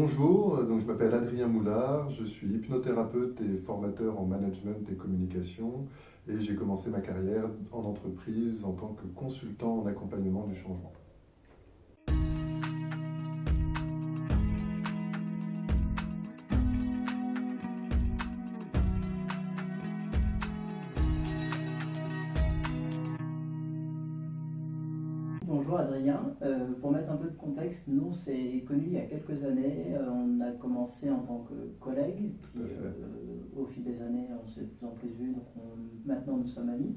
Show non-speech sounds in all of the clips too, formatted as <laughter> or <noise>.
Bonjour, donc je m'appelle Adrien Moulard, je suis hypnothérapeute et formateur en management et communication et j'ai commencé ma carrière en entreprise en tant que consultant en accompagnement du changement. Euh, pour mettre un peu de contexte, nous c'est connu il y a quelques années, euh, on a commencé en tant que collègues, puis euh, au fil des années on s'est de plus en plus vus, donc maintenant nous sommes amis.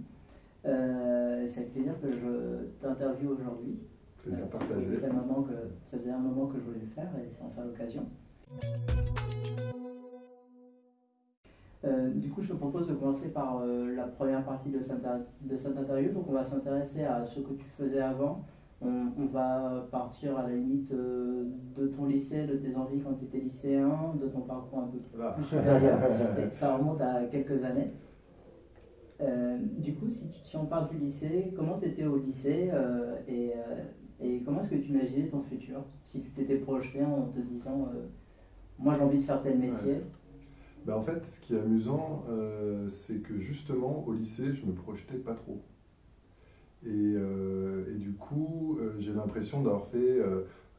c'est avec plaisir que je t'interviewe aujourd'hui. Plaisir partagé. Ça faisait, un moment que, ça faisait un moment que je voulais le faire et c'est enfin l'occasion. du coup, je te propose de commencer par la première partie de cette, de cette interview. Donc, on va s'intéresser à ce que tu faisais avant, on, va partir à la limite euh, de ton lycée, de tes envies quand tu étais lycéen, de ton parcours un peu plus <laughs> supérieur. ça remonte à quelques années. Euh, du coup, si, si, on parle du lycée, comment tu étais au lycée euh, et, et, comment est-ce que tu imaginais ton futur? Si tu t'étais projeté en te disant Moi j'ai envie de faire tel métier ben, En fait, ce qui est amusant, c'est que justement au lycée, je ne me projetais pas trop. Euh, et, du coup, euh, j'ai l'impression d'avoir fait,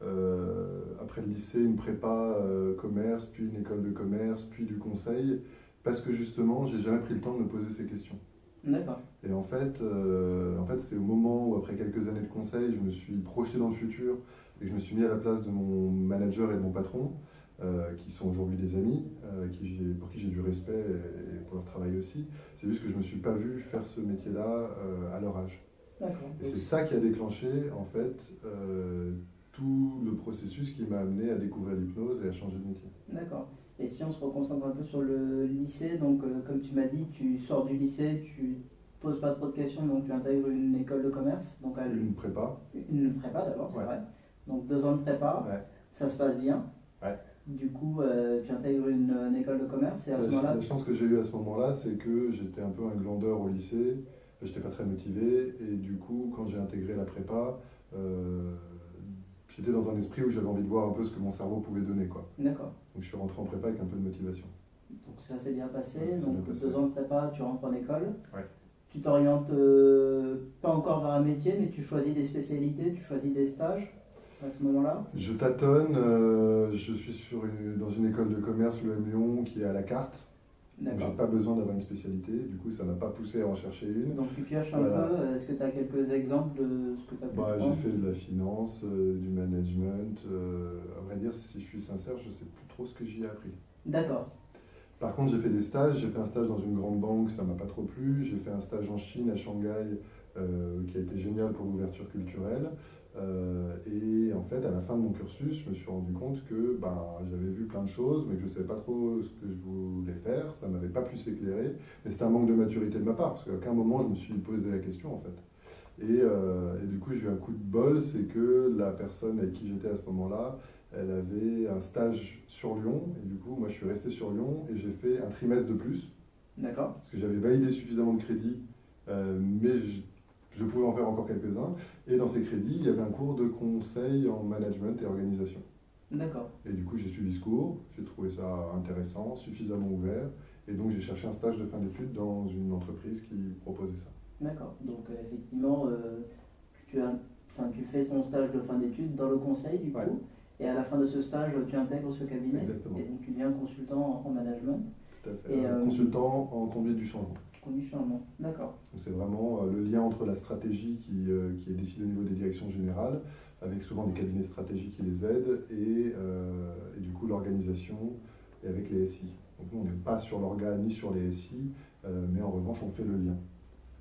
euh, après le lycée, une prépa commerce, puis une école de commerce, puis du conseil, parce que justement, j'ai jamais pris le temps de me poser ces questions. D'accord. Et en fait, en fait c'est au moment où, après quelques années de conseil, je me suis projeté dans le futur et je me suis mis à la place de mon manager et de mon patron, qui sont aujourd'hui des amis, qui pour qui j'ai du respect et, pour leur travail aussi. C'est juste que je ne me suis pas vu faire ce métier-là à leur âge. Et c'est ça qui a déclenché en fait euh, tout le processus qui m'a amené à découvrir l'hypnose et à changer de métier. D'accord. Et si on se reconcentre un peu sur le lycée, donc euh, comme tu m'as dit, tu sors du lycée, tu poses pas trop de questions, donc tu intègres une école de commerce. Donc Une prépa. Une prépa d'abord, c'est vrai. Donc deux ans de prépa, ça se passe bien. Ouais. Du coup, euh, tu intègres une, école de commerce et à ce moment-là... La chance que j'ai eue à ce moment-là, c'est que j'étais un peu un glandeur au lycée j'étais pas très motivé. Et du coup, quand j'ai intégré la prépa, euh, j'étais dans un esprit où j'avais envie de voir un peu ce que mon cerveau pouvait donner. D'accord. Donc je suis rentré en prépa avec un peu de motivation. Donc ça s'est bien passé. Donc deux ans de prépa, tu rentres en école. Ouais. Tu t'orientes euh, pas encore vers un métier, mais tu choisis des spécialités, tu choisis des stages à ce moment-là Je tâtonne. Euh, je suis sur dans une école de commerce, le M Lyon, qui est à la carte. J'ai pas besoin d'avoir une spécialité, du coup ça m'a pas poussé à en chercher une. Donc tu pioches un peu, est-ce que tu as quelques exemples de ce que tu as pu bah, J'ai fait de la finance, euh, du management, euh, à vrai dire si je suis sincère, je sais plus trop ce que j'y ai appris. D'accord. Par contre j'ai fait des stages, j'ai fait un stage dans une grande banque, ça m'a pas trop plu, j'ai fait un stage en Chine, à Shanghai, euh, qui a été génial pour l'ouverture culturelle. Euh, et en fait, à la fin de mon cursus, je me suis rendu compte que ben, j'avais vu plein de choses, mais que je ne savais pas trop ce que je voulais faire. Ça ne m'avait pas plus éclairé. Mais c'était un manque de maturité de ma part, parce qu'à aucun moment je me suis posé la question en fait. Et, euh, et du coup, j'ai eu un coup de bol, c'est que la personne avec qui j'étais à ce moment-là, elle avait un stage sur Lyon. Et du coup, moi, je suis resté sur Lyon et j'ai fait un trimestre de plus. D'accord. Parce que j'avais validé suffisamment de crédits, euh, mais je, je pouvais en faire encore quelques-uns. Et dans ces crédits, il y avait un cours de conseil en management et organisation. D'accord. Et du coup, j'ai suivi ce cours, j'ai trouvé ça intéressant, suffisamment ouvert, et donc j'ai cherché un stage de fin d'études dans une entreprise qui proposait ça. D'accord. Donc euh, effectivement, euh, tu, as, tu fais ton stage de fin d'études dans le conseil, du coup, et à la fin de ce stage, tu intègres ce cabinet. Exactement. Et donc tu deviens consultant en management. Tout à fait. Et, euh, consultant en conduite du changement. D'accord. C'est vraiment euh, le lien entre la stratégie qui, euh, qui, est décidée au niveau des directions générales, avec souvent des cabinets stratégiques qui les aident, et, euh, et du coup l'organisation et avec les SI. Donc nous, on n'est pas sur l'organe ni sur les SI, mais en revanche, on fait le lien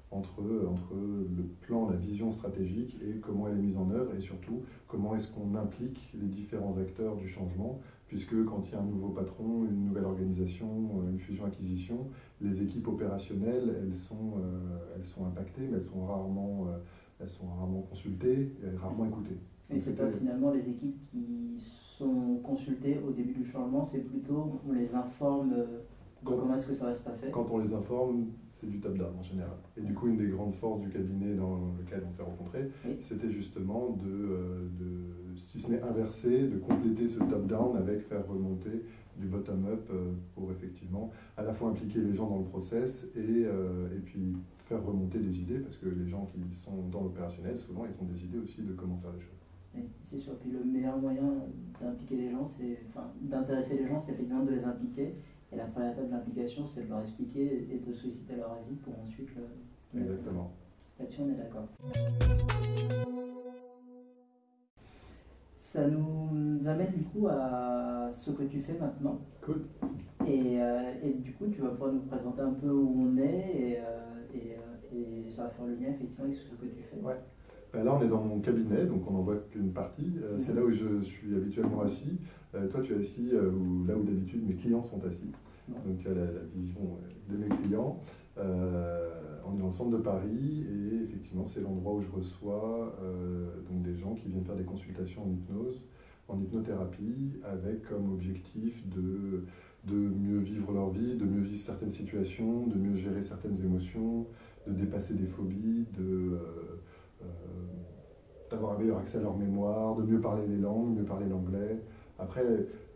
entre, entre le plan, la vision stratégique et comment elle est mise en œuvre, et surtout comment est-ce qu'on implique les différents acteurs du changement, puisque quand il y a un nouveau patron, une nouvelle organisation, une fusion-acquisition, les équipes opérationnelles, elles sont, euh, elles sont impactées, mais elles sont rarement, euh, elles sont rarement consultées et rarement écoutées. Et c'est pas finalement les équipes qui sont consultées au début du changement, c'est plutôt on les informe de comment est-ce que ça va se passer Quand on les informe, c'est du top-down en général. Et du coup, une des grandes forces du cabinet dans lequel on s'est rencontrés, c'était justement de, euh, de, si ce n'est inverser, de compléter ce top-down avec faire remonter du bottom-up euh, pour effectivement à la fois impliquer les gens dans le process et, euh, et puis faire remonter des idées, parce que les gens qui sont dans l'opérationnel, souvent, ils ont des idées aussi de comment faire les choses. Oui, c'est sûr. Puis le meilleur moyen d'impliquer les gens, c'est, enfin, d'intéresser les gens, c'est effectivement de les impliquer. Et la première étape de l'implication, c'est de leur expliquer et de solliciter leur avis pour ensuite le. Exactement. Là-dessus, on est d'accord. Ça nous amène du coup à ce que tu fais maintenant. Cool. Et, euh, et du coup, tu vas pouvoir nous présenter un peu où on est et, euh, et, euh, et ça va faire le lien effectivement avec ce que tu fais. Ouais. Ben là, on est dans mon cabinet, donc on n'en voit qu'une partie. Euh, c'est là où je suis habituellement assis. Toi, tu es assis où, là où d'habitude mes clients sont assis. Donc tu as la, la vision de mes clients. On est dans le centre de Paris et effectivement, c'est l'endroit où je reçois donc des gens qui viennent faire des consultations en hypnose, en hypnothérapie, avec comme objectif de, de mieux vivre leur vie, de mieux vivre certaines situations, de mieux gérer certaines émotions, de dépasser des phobies, de euh, d'avoir un meilleur accès à leur mémoire, de mieux parler les langues, mieux parler l'anglais. Après,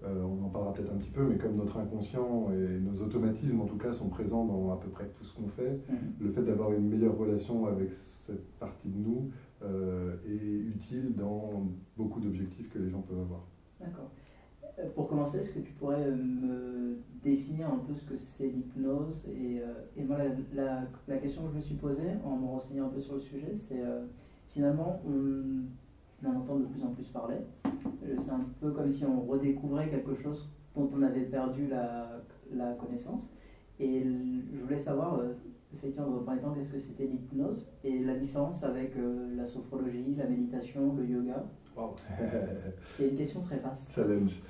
euh, on en parlera peut-être un petit peu, mais comme notre inconscient et nos automatismes en tout cas sont présents dans à peu près tout ce qu'on fait, Mhm. le fait d'avoir une meilleure relation avec cette partie de nous euh, est utile dans beaucoup d'objectifs que les gens peuvent avoir. D'accord. Euh, Pour commencer, est-ce que tu pourrais me définir un peu ce que c'est l'hypnose et, et moi, la, la, la question que je me suis posée en me renseignant un peu sur le sujet, c'est euh, finalement, on en entend de plus en plus parler. Euh, C'est un peu comme si on redécouvrait quelque chose dont on avait perdu la, la connaissance. Et je voulais savoir, euh, effectivement, dans un premier temps, qu'est-ce que c'était l'hypnose et la différence avec euh, la sophrologie, la méditation, le yoga. <laughs> C'est une question très vaste. Challenge.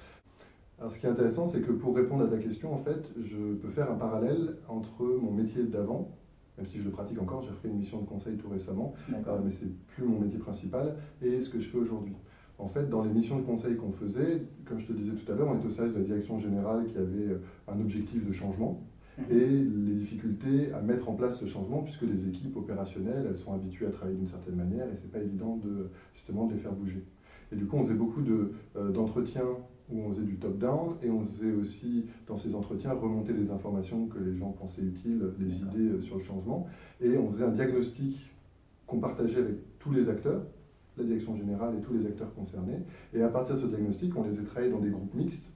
Alors, ce qui est intéressant, c'est que pour répondre à ta question, en fait, je peux faire un parallèle entre mon métier d'avant, même si je le pratique encore, j'ai refait une mission de conseil tout récemment, euh, mais c'est plus mon métier principal, et ce que je fais aujourd'hui. En fait, dans les missions de conseil qu'on faisait, comme je te disais tout à l'heure, on était au service de la direction générale qui avait euh, un objectif de changement Mhm. et les difficultés à mettre en place ce changement, puisque les équipes opérationnelles, elles sont habituées à travailler d'une certaine manière et c'est pas évident de justement de les faire bouger. Et du coup, on faisait beaucoup de, euh, d'entretiens où on faisait du top-down et on faisait aussi dans ces entretiens remonter les informations que les gens pensaient utiles, les D'accord. idées euh, sur le changement. Et on faisait un diagnostic qu'on partageait avec tous les acteurs, la direction générale et tous les acteurs concernés. Et à partir de ce diagnostic, on les a travaillés dans des groupes mixtes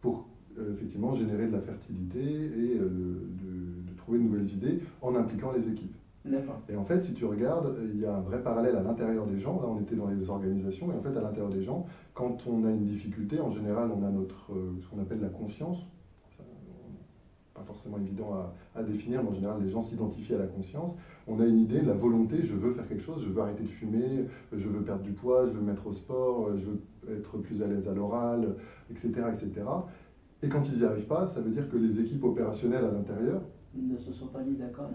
pour euh, effectivement générer de la fertilité et euh, de, de trouver de nouvelles idées en impliquant les équipes. Et en fait, si tu regardes, il y a un vrai parallèle à l'intérieur des gens. Là, on était dans les organisations, et en fait, à l'intérieur des gens, quand on a une difficulté, en général, on a notre, euh, ce qu'on appelle la conscience. Ça, euh, Pas forcément évident à, à définir, mais en général, les gens s'identifient à la conscience. On a une idée, la volonté, je veux faire quelque chose, je veux arrêter de fumer, je veux perdre du poids, je veux me mettre au sport, je veux être plus à l'aise à l'oral, etc., etc. Et quand ils n'y arrivent pas, ça veut dire que les équipes opérationnelles à l'intérieur, ne se sont pas mis d'accord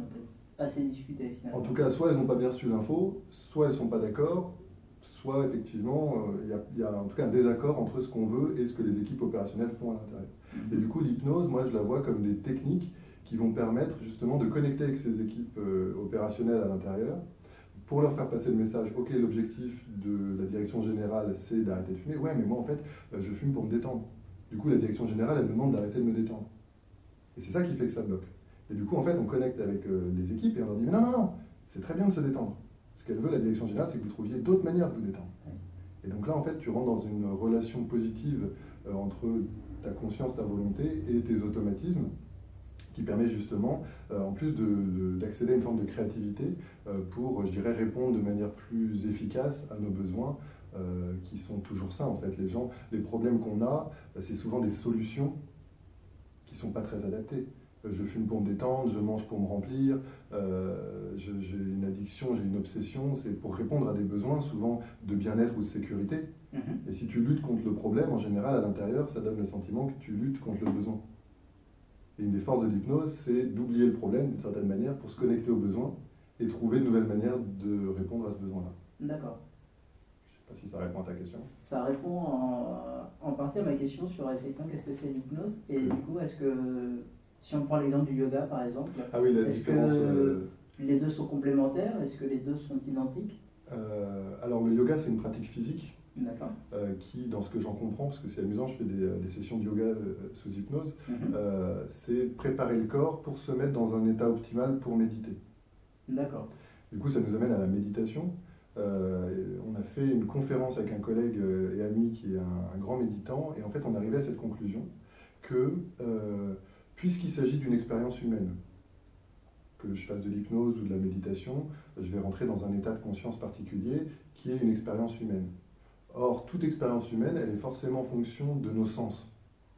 assez discuté finalement. En tout cas, soit elles n'ont pas bien reçu l'info, soit elles ne sont pas d'accord, soit effectivement, euh, il y, a, il y a en tout cas un désaccord entre ce qu'on veut et ce que les équipes opérationnelles font à l'intérieur. Et du coup, l'hypnose, moi, je la vois comme des techniques qui vont permettre justement de connecter avec ces équipes euh, opérationnelles à l'intérieur pour leur faire passer le message, ok, l'objectif de la direction générale, c'est d'arrêter de fumer. Ouais, mais moi, en fait, euh, je fume pour me détendre. Du coup, la direction générale, elle me demande d'arrêter de me détendre. Et c'est ça qui fait que ça bloque. Et du coup, en fait, on connecte avec euh, les équipes et on leur dit, mais non, non, non, c'est très bien de se détendre. Ce qu'elle veut, la direction générale, c'est que vous trouviez d'autres manières de vous détendre. Et donc là, en fait, tu rentres dans une relation positive euh, entre ta conscience, ta volonté et tes automatismes qui permet justement, euh, en plus de- de- d'accéder à une forme de créativité pour, je dirais, répondre de manière plus efficace à nos besoins qui sont toujours ça en fait. Les gens, les problèmes qu'on a, c'est souvent des solutions qui sont pas très adaptées. Je fume pour me détendre, je mange pour me remplir, euh, j'ai une addiction, j'ai une obsession, c'est pour répondre à des besoins souvent de bien-être ou de sécurité. Mhm. Et si tu luttes contre le problème, en général, à l'intérieur, ça donne le sentiment que tu luttes contre le besoin. Et une des forces de l'hypnose, c'est d'oublier le problème d'une certaine manière pour se connecter au besoin et trouver une nouvelle manière de répondre à ce besoin-là. D'accord. Je sais pas si ça répond à ta question. Ça répond en, en partie à ma question sur effectivement qu'est-ce que c'est l'hypnose et du coup est-ce que Si on prend l'exemple du yoga par exemple, Ah oui, Est-ce que- euh, les deux sont complémentaires? Est-ce que les deux sont identiques? Euh, alors, le yoga, c'est une pratique physique D'accord. euh, qui, dans ce que j'en comprends, parce que c'est amusant, je fais des, des sessions de yoga sous hypnose, Mhm. c'est préparer le corps pour se mettre dans un état optimal pour méditer. D'accord. Du coup, ça nous amène à la méditation. Euh, on a fait une conférence avec un collègue et ami qui est un, un grand méditant, et en fait, on arrivait à cette conclusion que, euh, puisqu'il s'agit d'une expérience humaine, que je fasse de l'hypnose ou de la méditation, je vais rentrer dans un état de conscience particulier qui est une expérience humaine. Or, toute expérience humaine, elle est forcément en fonction de nos sens.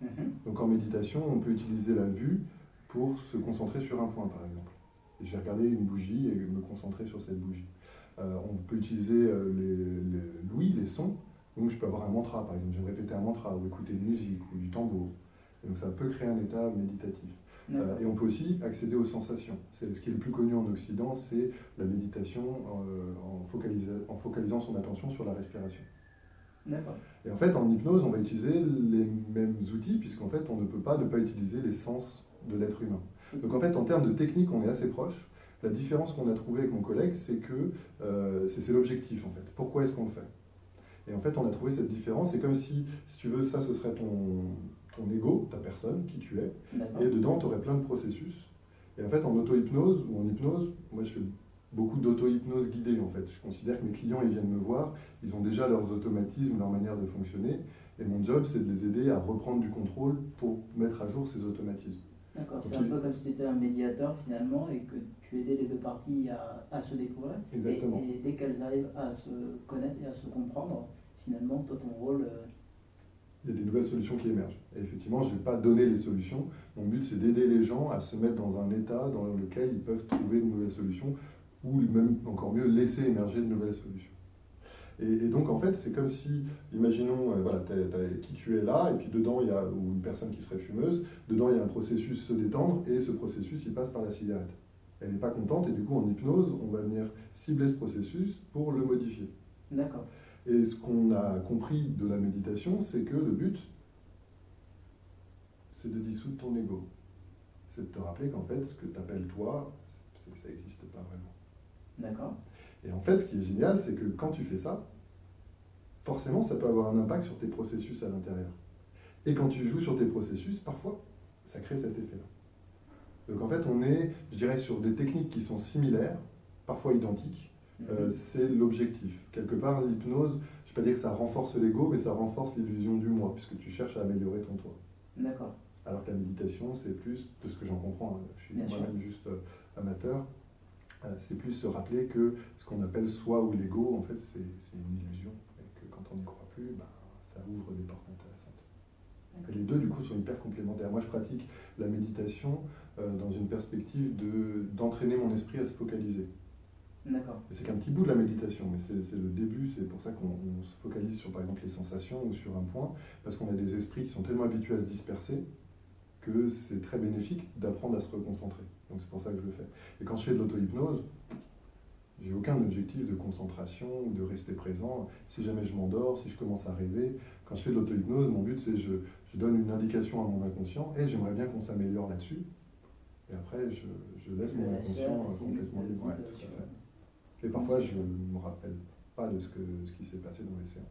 Mhm. Donc en méditation, on peut utiliser la vue pour se concentrer sur un point, par exemple. Et je vais regarder une bougie et me concentrer sur cette bougie. Euh, on peut utiliser euh, les, les- l'ouïe, les sons. Donc je peux avoir un mantra, par exemple. Je vais répéter un mantra ou écouter une musique ou du tambour. Et donc ça peut créer un état méditatif. Euh, et on peut aussi accéder aux sensations. C'est, ce qui est le plus connu en Occident, c'est la méditation euh, en, focalisa- en focalisant son attention sur la respiration. Et en fait, en hypnose, on va utiliser les mêmes outils, puisqu'en fait, on ne peut pas ne pas utiliser les sens de l'être humain. Donc en fait, en termes de technique, on est assez proche. La différence qu'on a trouvée avec mon collègue, c'est que euh, c'est l'objectif, en fait. Pourquoi est-ce qu'on le fait? Et en fait, on a trouvé cette différence. C'est comme si, si tu veux, ça, ce serait ton, ton ego, ta personne, qui tu es. Et dedans, tu aurais plein de processus. Et en fait, en auto-hypnose ou en hypnose, moi je fais beaucoup d'auto-hypnose guidée en fait. Je considère que mes clients, ils viennent me voir, ils ont déjà leurs automatismes, leur manière de fonctionner. Et mon job, c'est de les aider à reprendre du contrôle pour mettre à jour ces automatismes. D'accord. C'est un peu comme si tu étais un médiateur finalement et que tu aidais les deux parties à, à se découvrir. Et- Exactement. Et, dès qu'elles arrivent à se connaître et à se comprendre, finalement, toi, ton rôle. euh, Il y a des nouvelles solutions qui émergent. Et effectivement, je ne vais pas donner les solutions. Mon but, c'est d'aider les gens à se mettre dans un état dans lequel ils peuvent trouver de nouvelles solutions ou même, encore mieux, laisser émerger de nouvelles solutions. Et, donc, en fait, c'est comme si, imaginons, euh, voilà, t'as- qui tu es là, et puis dedans, il y a une personne qui serait fumeuse, dedans, il y a un processus se détendre, et ce processus, il passe par la cigarette. Elle n'est pas contente, et du coup, en hypnose, on va venir cibler ce processus pour le modifier. D'accord. Et ce qu'on a compris de la méditation, c'est que le but, c'est de dissoudre ton ego. C'est de te rappeler qu'en fait, ce que tu appelles toi, ça n'existe pas vraiment. D'accord. Et en fait, ce qui est génial, c'est que quand tu fais ça, forcément, ça peut avoir un impact sur tes processus à l'intérieur. Et quand tu joues sur tes processus, parfois, ça crée cet effet-là. Donc en fait, on est, je dirais, sur des techniques qui sont similaires, parfois identiques, euh, c'est l'objectif. Quelque part, l'hypnose, je ne vais pas dire que ça renforce l'ego, mais ça renforce l'illusion du moi, puisque tu cherches à améliorer ton toi. D'accord. Alors que la méditation, c'est plus, de ce que j'en comprends, hein, je suis moi-même juste euh, amateur, euh, c'est plus se rappeler que ce qu'on appelle soi ou l'ego, en fait, c'est une illusion. Et que quand on n'y croit plus, ben, ça ouvre des portes intéressantes. Et les deux, du coup, sont hyper complémentaires. Moi, je pratique la méditation dans une perspective de- d'entraîner mon esprit à se focaliser. D'accord. C'est qu'un petit bout de la méditation, mais c'est le début, c'est pour ça qu'on on se focalise sur par exemple les sensations ou sur un point, parce qu'on a des esprits qui sont tellement habitués à se disperser que c'est très bénéfique d'apprendre à se reconcentrer. Donc c'est pour ça que je le fais. Et quand je fais de l'auto-hypnose, j'ai aucun objectif de concentration ou de rester présent. Si jamais je m'endors, si je commence à rêver, quand je fais de l'auto-hypnose, mon but c'est je, je donne une indication à mon inconscient et j'aimerais bien qu'on s'améliore là-dessus. Et après, je, je laisse mon inconscient euh, complètement libre. Ouais, guide tout à sur- fait. Et parfois, je ne me rappelle pas de ce, que, ce qui s'est passé dans les séances,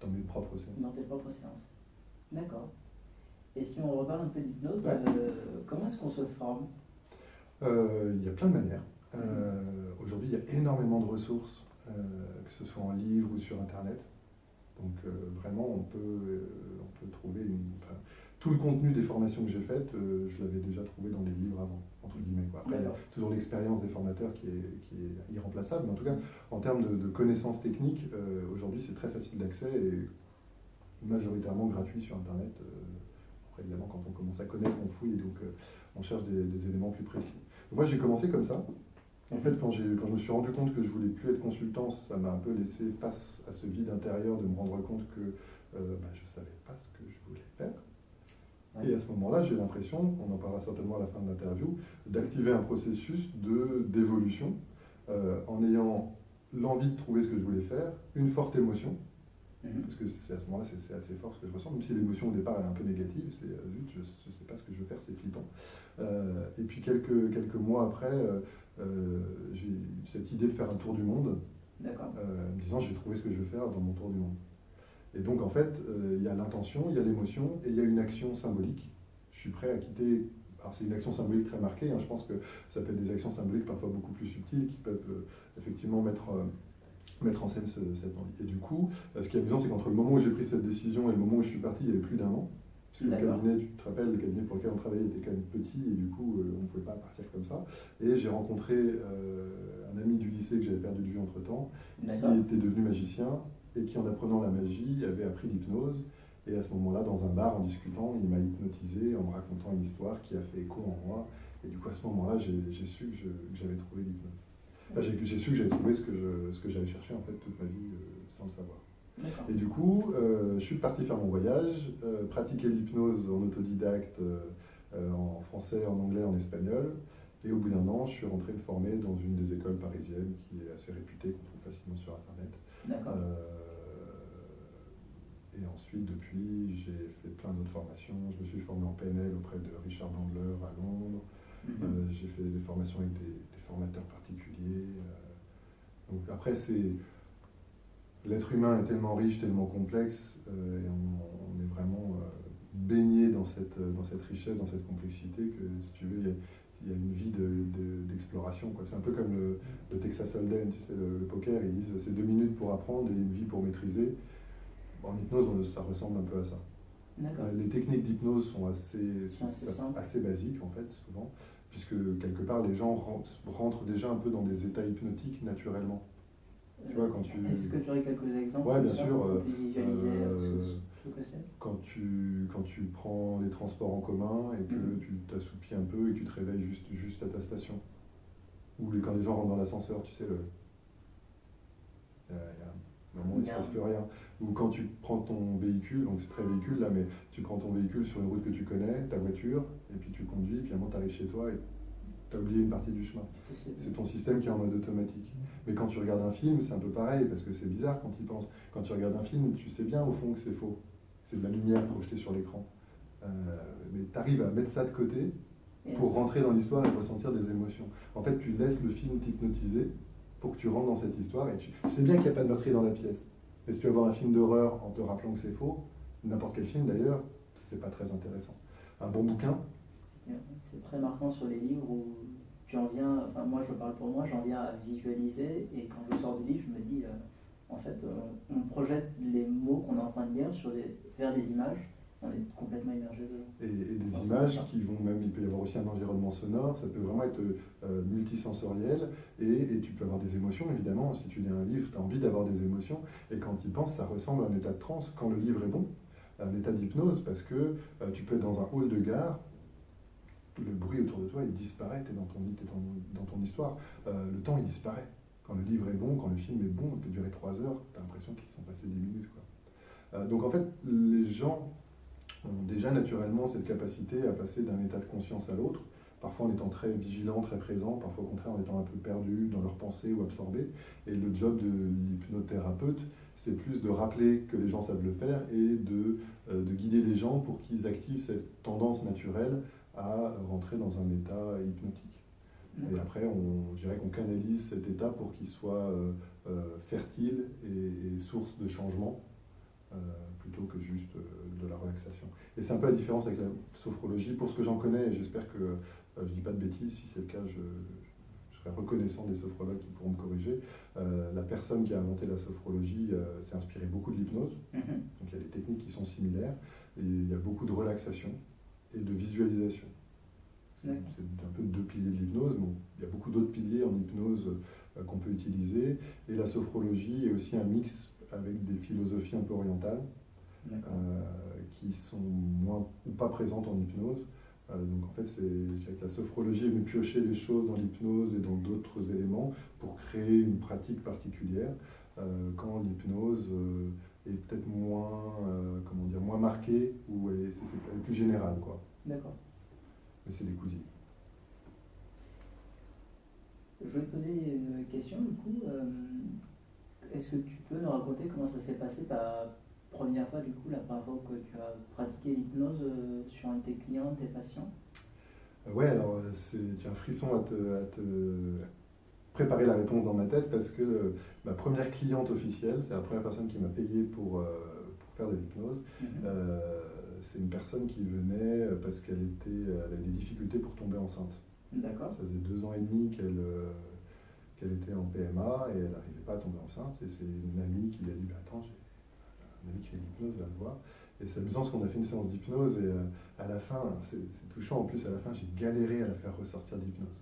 dans mes propres séances. Dans tes propres séances. D'accord. Et si on reparle un peu d'hypnose, Ouais. euh, comment est-ce qu'on se forme? Euh, il y a plein de manières. Euh, Aujourd'hui, il y a énormément de ressources, que ce soit en livre ou sur Internet. Donc vraiment, on peut, on peut trouver une, enfin, tout le contenu des formations que j'ai faites, euh, je l'avais déjà trouvé dans les livres avant, entre guillemets. quoi. Après, il y a toujours l'expérience des formateurs qui est, qui est irremplaçable, mais en tout cas, en termes de, de connaissances techniques, euh, aujourd'hui, c'est très facile d'accès et majoritairement gratuit sur Internet. Euh, après, évidemment, quand on commence à connaître, on fouille, donc euh, on cherche des, des éléments plus précis. Moi, j'ai commencé comme ça. En fait, quand, je me suis rendu compte que je voulais plus être consultant, ça m'a un peu laissé face à ce vide intérieur de me rendre compte que bah, je ne savais pas ce que je voulais. Et à ce moment-là, j'ai l'impression, on en parlera certainement à la fin de l'interview, d'activer un processus d'évolution euh, en ayant l'envie de trouver ce que je voulais faire, une forte émotion, Mhm. Parce que c'est à ce moment-là, c'est assez fort ce que je ressens, même si l'émotion au départ elle est un peu négative, c'est euh, zut, je ne sais pas ce que je veux faire, c'est flippant. Euh, et puis quelques, quelques mois après, euh, j'ai eu cette idée de faire un tour du monde, euh, en me disant je vais trouver ce que je veux faire dans mon tour du monde. Et donc en fait, euh, il y a l'intention, il y a l'émotion et il y a une action symbolique. Je suis prêt à quitter. Alors c'est une action symbolique très marquée, hein, je pense que ça peut être des actions symboliques parfois beaucoup plus subtiles qui peuvent euh, effectivement mettre, euh, mettre en scène ce- cette envie. Et du coup, ce qui est amusant, c'est qu'entre le moment où j'ai pris cette décision et le moment où je suis parti, il y avait plus d'un an. Parce que le cabinet, tu te rappelles, le cabinet pour lequel on travaillait était quand même petit et du coup, euh, on ne pouvait pas partir comme ça. Et j'ai rencontré un ami du lycée que j'avais perdu de vue entre temps, D'accord. qui était devenu magicien et qui, en apprenant la magie, avait appris l'hypnose. Et à ce moment-là, dans un bar, en discutant, il m'a hypnotisé en me racontant une histoire qui a fait écho en moi. Et du coup, à ce moment-là, j'ai su que j'avais trouvé l'hypnose. Enfin, j'ai su que j'avais trouvé ce que j'avais cherché en fait toute ma vie euh, sans le savoir. Et du coup, euh, je suis parti faire mon voyage, euh, pratiquer l'hypnose en autodidacte, en français, en anglais, en espagnol. Et au bout d'un an, je suis rentré me former dans une des écoles parisiennes qui est assez réputée, qu'on trouve facilement sur Internet. D'accord. Et ensuite, depuis, j'ai fait plein d'autres formations. Je me suis formé en PNL auprès de Richard Bandler à Londres. Mhm. Euh, j'ai fait des formations avec des, des formateurs particuliers. euh. donc après, c'est l'être humain est tellement riche, tellement complexe, euh, et on, on est vraiment baigné dans cette, dans cette richesse, dans cette complexité que, si tu veux, il y a, il y a une vie de- de- d'exploration. quoi. c'est un peu comme le, le Texas Hold'em, tu sais, le, le poker, ils disent c'est deux minutes pour apprendre et une vie pour maîtriser. En hypnose, on- ça ressemble un peu à ça. Euh, Les techniques d'hypnose sont assez, Sont assez basiques en fait, souvent, puisque quelque part les gens rentrent, déjà un peu dans des états hypnotiques naturellement. Tu vois, quand tu- Est-ce que tu aurais quelques exemples comme bien ça, sûr, pour euh, visualiser euh, euh, ce, que Quand tu, quand tu prends les transports en commun et que Mhm. tu t'assoupis un peu et que tu te réveilles juste, juste à ta station. Ou quand les gens rentrent dans l'ascenseur, tu sais, le... il y a- il y a où il ne se passe plus rien. Ou quand tu prends ton véhicule, donc c'est très véhicule là, mais tu prends ton véhicule sur une route que tu connais, ta voiture, et puis tu conduis, puis à un moment tu arrives chez toi et tu as oublié une partie du chemin. C'est ton système qui est en mode automatique. Mais quand tu regardes un film, c'est un peu pareil, parce que c'est bizarre quand tu y penses. Quand tu regardes un film, tu sais bien au fond que c'est faux. C'est de la lumière projetée sur l'écran. Euh, mais tu arrives à mettre ça de côté pour rentrer dans l'histoire et ressentir des émotions. En fait, tu laisses le film t'hypnotiser pour que tu rentres dans cette histoire et tu, sais bien qu'il n'y a pas de meurtrier dans la pièce. Mais si tu vas voir un film d'horreur en te rappelant que c'est faux, n'importe quel film d'ailleurs, c'est pas très intéressant. Un bon bouquin, C'est très marquant sur les livres où tu en viens, enfin moi je parle pour moi, j'en viens à visualiser et quand je sors du livre, je me dis, euh, en fait, euh, on projette les mots qu'on est en train de lire sur vers des images, on est complètement immergé dedans. et, et des images qui vont même, il peut y avoir aussi un environnement sonore, ça peut vraiment être euh, multisensoriel et, et tu peux avoir des émotions évidemment. Si tu lis un livre, tu as envie d'avoir des émotions et quand tu y penses, ça ressemble à un état de transe quand le livre est bon, un état d'hypnose parce que euh, tu peux être dans un hall de gare, le bruit autour de toi il disparaît, tu es dans ton, t'es dans, dans ton histoire, Euh, le temps il disparaît. Quand le livre est bon, quand le film est bon, il peut durer trois heures, tu as l'impression qu'ils sont passés 10 minutes. Quoi. Euh, donc en fait, les gens ont déjà naturellement cette capacité à passer d'un état de conscience à l'autre, parfois en étant très vigilant, très présent, parfois au contraire en étant un peu perdu dans leurs pensées ou absorbés. Et le job de l'hypnothérapeute, c'est plus de rappeler que les gens savent le faire et de, euh, de guider les gens pour qu'ils activent cette tendance naturelle à rentrer dans un état hypnotique. Et après, on, je dirais qu'on canalise cet état pour qu'il soit euh, euh, fertile et, et source de changement, plutôt que juste euh, de la relaxation. Et c'est un peu la différence avec la sophrologie. Pour ce que j'en connais, et j'espère que euh, je ne dis pas de bêtises, si c'est le cas, je, je serai reconnaissant des sophrologues qui pourront me corriger. Euh, la personne qui a inventé la sophrologie euh, s'est inspirée beaucoup de l'hypnose. Mhm. Donc il y a des techniques qui sont similaires, et il y a beaucoup de relaxation et de visualisation. C'est un peu deux piliers de l'hypnose, mais il y a beaucoup d'autres piliers en hypnose euh, qu'on peut utiliser. Et la sophrologie est aussi un mix avec des philosophies un peu orientales euh, qui sont moins ou pas présentes en hypnose. Euh, donc en fait, c'est la sophrologie est venue piocher les choses dans l'hypnose et dans d'autres éléments pour créer une pratique particulière, euh, quand l'hypnose est peut-être moins, comment dire, moins marquée ou c'est- plus générale, quoi. D'accord. Mais c'est des cousines. Je vais te poser une question du coup. euh, est-ce que tu peux nous raconter comment ça s'est passé ta première fois, du coup, la première fois que tu as pratiqué l'hypnose euh, sur un de tes clients, tes patients? Ouais, alors c'est un frisson à te, à te, préparer la réponse dans ma tête parce que ma première cliente officielle, c'est la première personne qui m'a payé pour, pour faire de l'hypnose. Mhm c'est une personne qui venait parce qu'elle était, avait des difficultés pour tomber enceinte. D'accord. Ça faisait deux ans et demi qu'elle euh, qu'elle était en PMA et elle n'arrivait pas à tomber enceinte. Et c'est une amie qui lui a dit bah, Attends, j'ai un ami qui fait l'hypnose, va le voir. Et c'est amusant parce qu'on a fait une séance d'hypnose et euh, à la fin, c'est touchant en plus, à la fin, j'ai galéré à la faire ressortir d'hypnose.